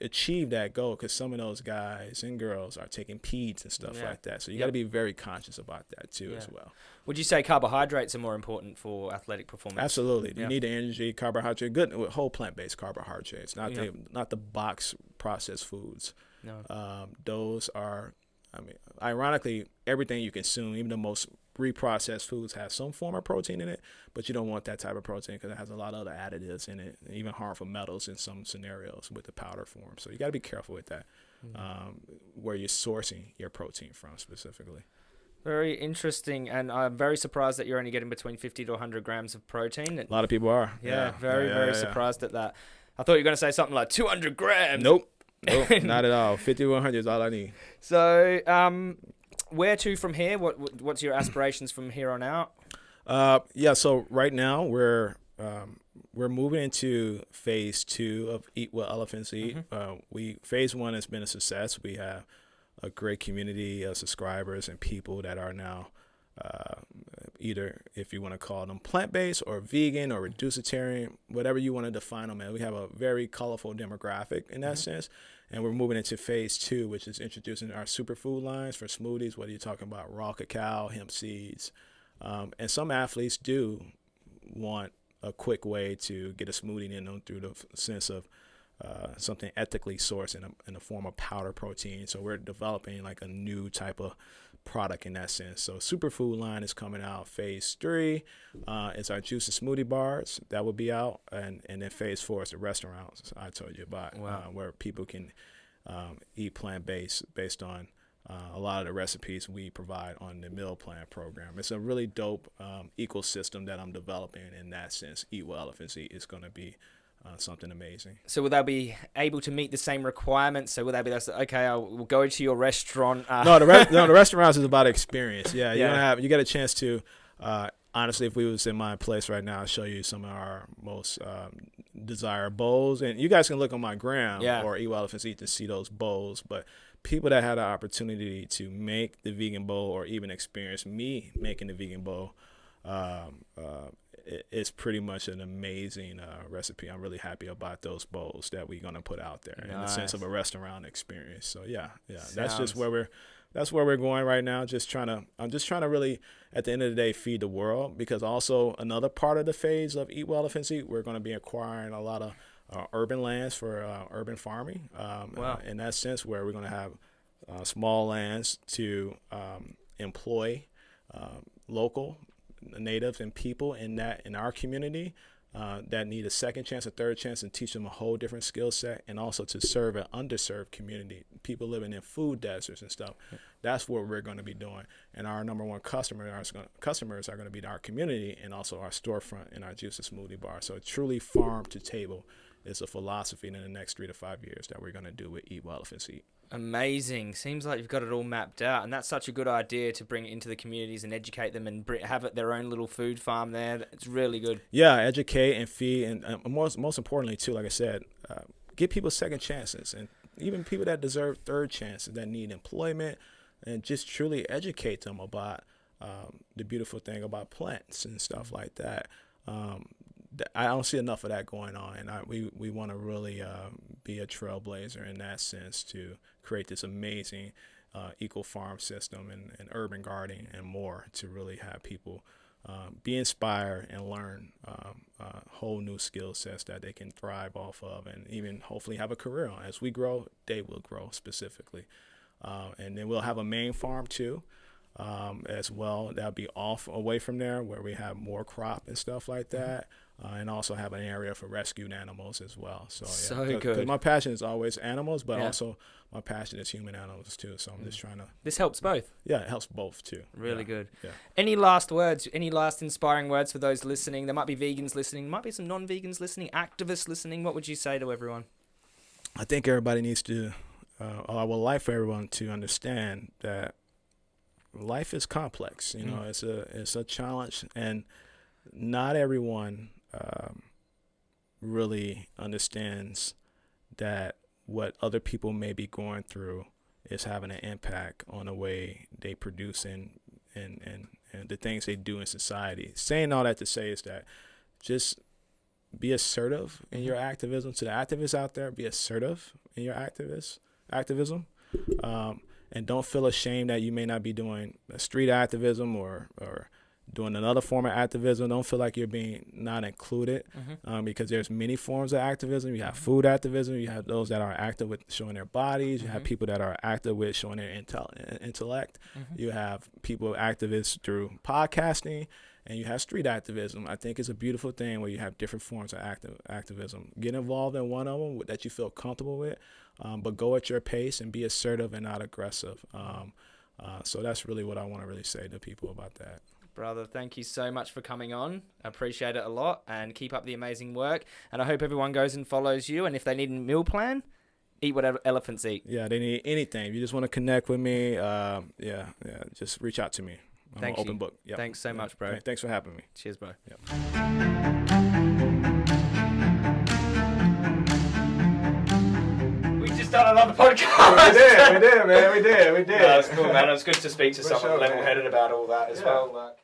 achieve that goal because some of those guys and girls are taking peds and stuff Yeah. like that. So you Yep. got to be very conscious about that too as well. Would you say carbohydrates are more important for athletic performance? Absolutely, you Yeah. need the energy, carbohydrate, good whole plant based carbohydrates, not Yeah. the not the box processed foods. No. Um, those are, I mean, ironically, everything you consume, even the most reprocessed foods, have some form of protein in it, but you don't want that type of protein because it has a lot of other additives in it, and even harmful metals in some scenarios with the powder form. So you got to be careful with that, Mm. um, where you're sourcing your protein from specifically. Very interesting, and I'm very surprised that you're only getting between 50 to 100 grams of protein. A lot of people are. Yeah, very, Yeah, very yeah, yeah. surprised at that. I thought you were going to say something like 200 grams. Nope. Nope, not at all. 5100 is all I need. So, um, where to from here? What what- What's your aspirations from here on out? Uh, yeah. So right now we're um, we're moving into phase two of Eat What Elephants Eat. Mhm. Uh, we phase one has been a success. We have a great community of subscribers and people that are now uh, either if you want to call them plant based or vegan or reducitarian, whatever you want to define them as. We have a very colorful demographic in that Mhm. sense. And we're moving into phase two, which is introducing our superfood lines for smoothies, whether you're talking about raw cacao, hemp seeds. Um, and some athletes do want a quick way to get a smoothie in them through the f- sense of uh, something ethically sourced in, a, in the form of powder protein. So we're developing like a new type of product in that sense. So superfood line is coming out. Phase three uh, is our juice and smoothie bars that will be out, and and then phase four is the restaurants I told you about, Wow. uh, where people can um, eat plant based based on. Uh, a lot of the recipes we provide on the meal plan program. It's a really dope um, ecosystem that I'm developing in that sense. Eat What Elephants Eat is going to be uh, something amazing. So, will they be able to meet the same requirements? So, will they be that's okay? I will go to your restaurant. Uh, no, the re- no, the restaurants is about experience. Yeah, you're Yeah. gonna have you get a chance to. Uh, honestly, if we was in my place right now, I'll show you some of our most um, desired bowls, and you guys can look on my gram Yeah. or Eat Elephants Eat to see those bowls. But people that had the opportunity to make the vegan bowl or even experience me making the vegan bowl. Um, uh, it's pretty much an amazing uh, recipe. I'm really happy about those bowls that we're gonna put out there in the sense of a restaurant experience. So yeah, yeah, that's just where we're that's where we're going right now. Just trying to I'm just trying to really at the end of the day feed the world because also another part of the phase of Eat What Elephants Eat, we're going to be acquiring a lot of uh, urban lands for uh, urban farming. Um, Wow. uh, in that sense, where we're going to have uh, small lands to um, employ um, local natives and people in that in our community uh, that need a second chance, a third chance, and teach them a whole different skill set, and also to serve an underserved community, people living in food deserts and stuff. That's what we're going to be doing, and our number one customer, our customers are going to be our community and also our storefront and our juice and smoothie bar. So truly farm to table is a philosophy in the next three to five years that we're going to do with Eat What Elephants Eat. Amazing. Seems like you've got it all mapped out, and that's such a good idea to bring it into the communities and educate them and have it their own little food farm there. It's really good. Yeah, educate and feed, and most most importantly too, like I said, uh, give people second chances, and even people that deserve third chances that need employment, and just truly educate them about um, the beautiful thing about plants and stuff like that. Um, I don't see enough of that going on, and I, we we want to really uh, be a trailblazer in that sense to create this amazing uh, eco farm system and, and, urban gardening and more to really have people um, be inspired and learn um, uh, whole new skill sets that they can thrive off of, and even hopefully have a career on. As we grow, they will grow specifically, uh, and then we'll have a main farm too um, as well. That'll be off away from there where we have more crop and stuff like mm-hmm. that. Uh, and also have an area for rescued animals as well. So, yeah, so cause, good. Cause my passion is always animals, but yeah. also my passion is human animals too. So I'm mm. just trying to. This helps both. Yeah, it helps both too. Really yeah. good. Yeah. Any last words? Any last inspiring words for those listening? There might be vegans listening. Might be some non-vegans listening. Activists listening. What would you say to everyone? I think everybody needs to. Uh, I would like for everyone to understand that life is complex. You know, mm. it's a it's a challenge, and not everyone um, really understands that what other people may be going through is having an impact on the way they produce and and and, and the things they do in society. Saying all that to say is that just be assertive in your mm-hmm. activism. To the activists out there, be assertive in your activist activism. Um, and don't feel ashamed that you may not be doing street activism or or doing another form of activism. Don't feel like you're being not included mm-hmm. um, because there's many forms of activism. You have mm-hmm. food activism. You have those that are active with showing their bodies. You mm-hmm. have people that are active with showing their intel- intellect. Mm-hmm. You have people activists through podcasting. And you have street activism. I think it's a beautiful thing where you have different forms of active activism. Get involved in one of them that you feel comfortable with um, but go at your pace and be assertive and not aggressive. Um, uh, so that's really what I want to really say to people about that. Brother, thank you so much for coming on. I appreciate it a lot and keep up the amazing work. And I hope everyone goes and follows you. And if they need a meal plan, eat whatever elephants eat. Yeah, they need anything. If you just want to connect with me, uh, yeah, yeah, just reach out to me. I'm Thank open book. Yep. Thanks so much, bro. Thanks for having me. Cheers, bro. Yep. We just done another podcast. we did, we did, man, we did, we did. No, it's cool, man. It was good to speak to For someone sure, level-headed about all that as yeah. well. Like.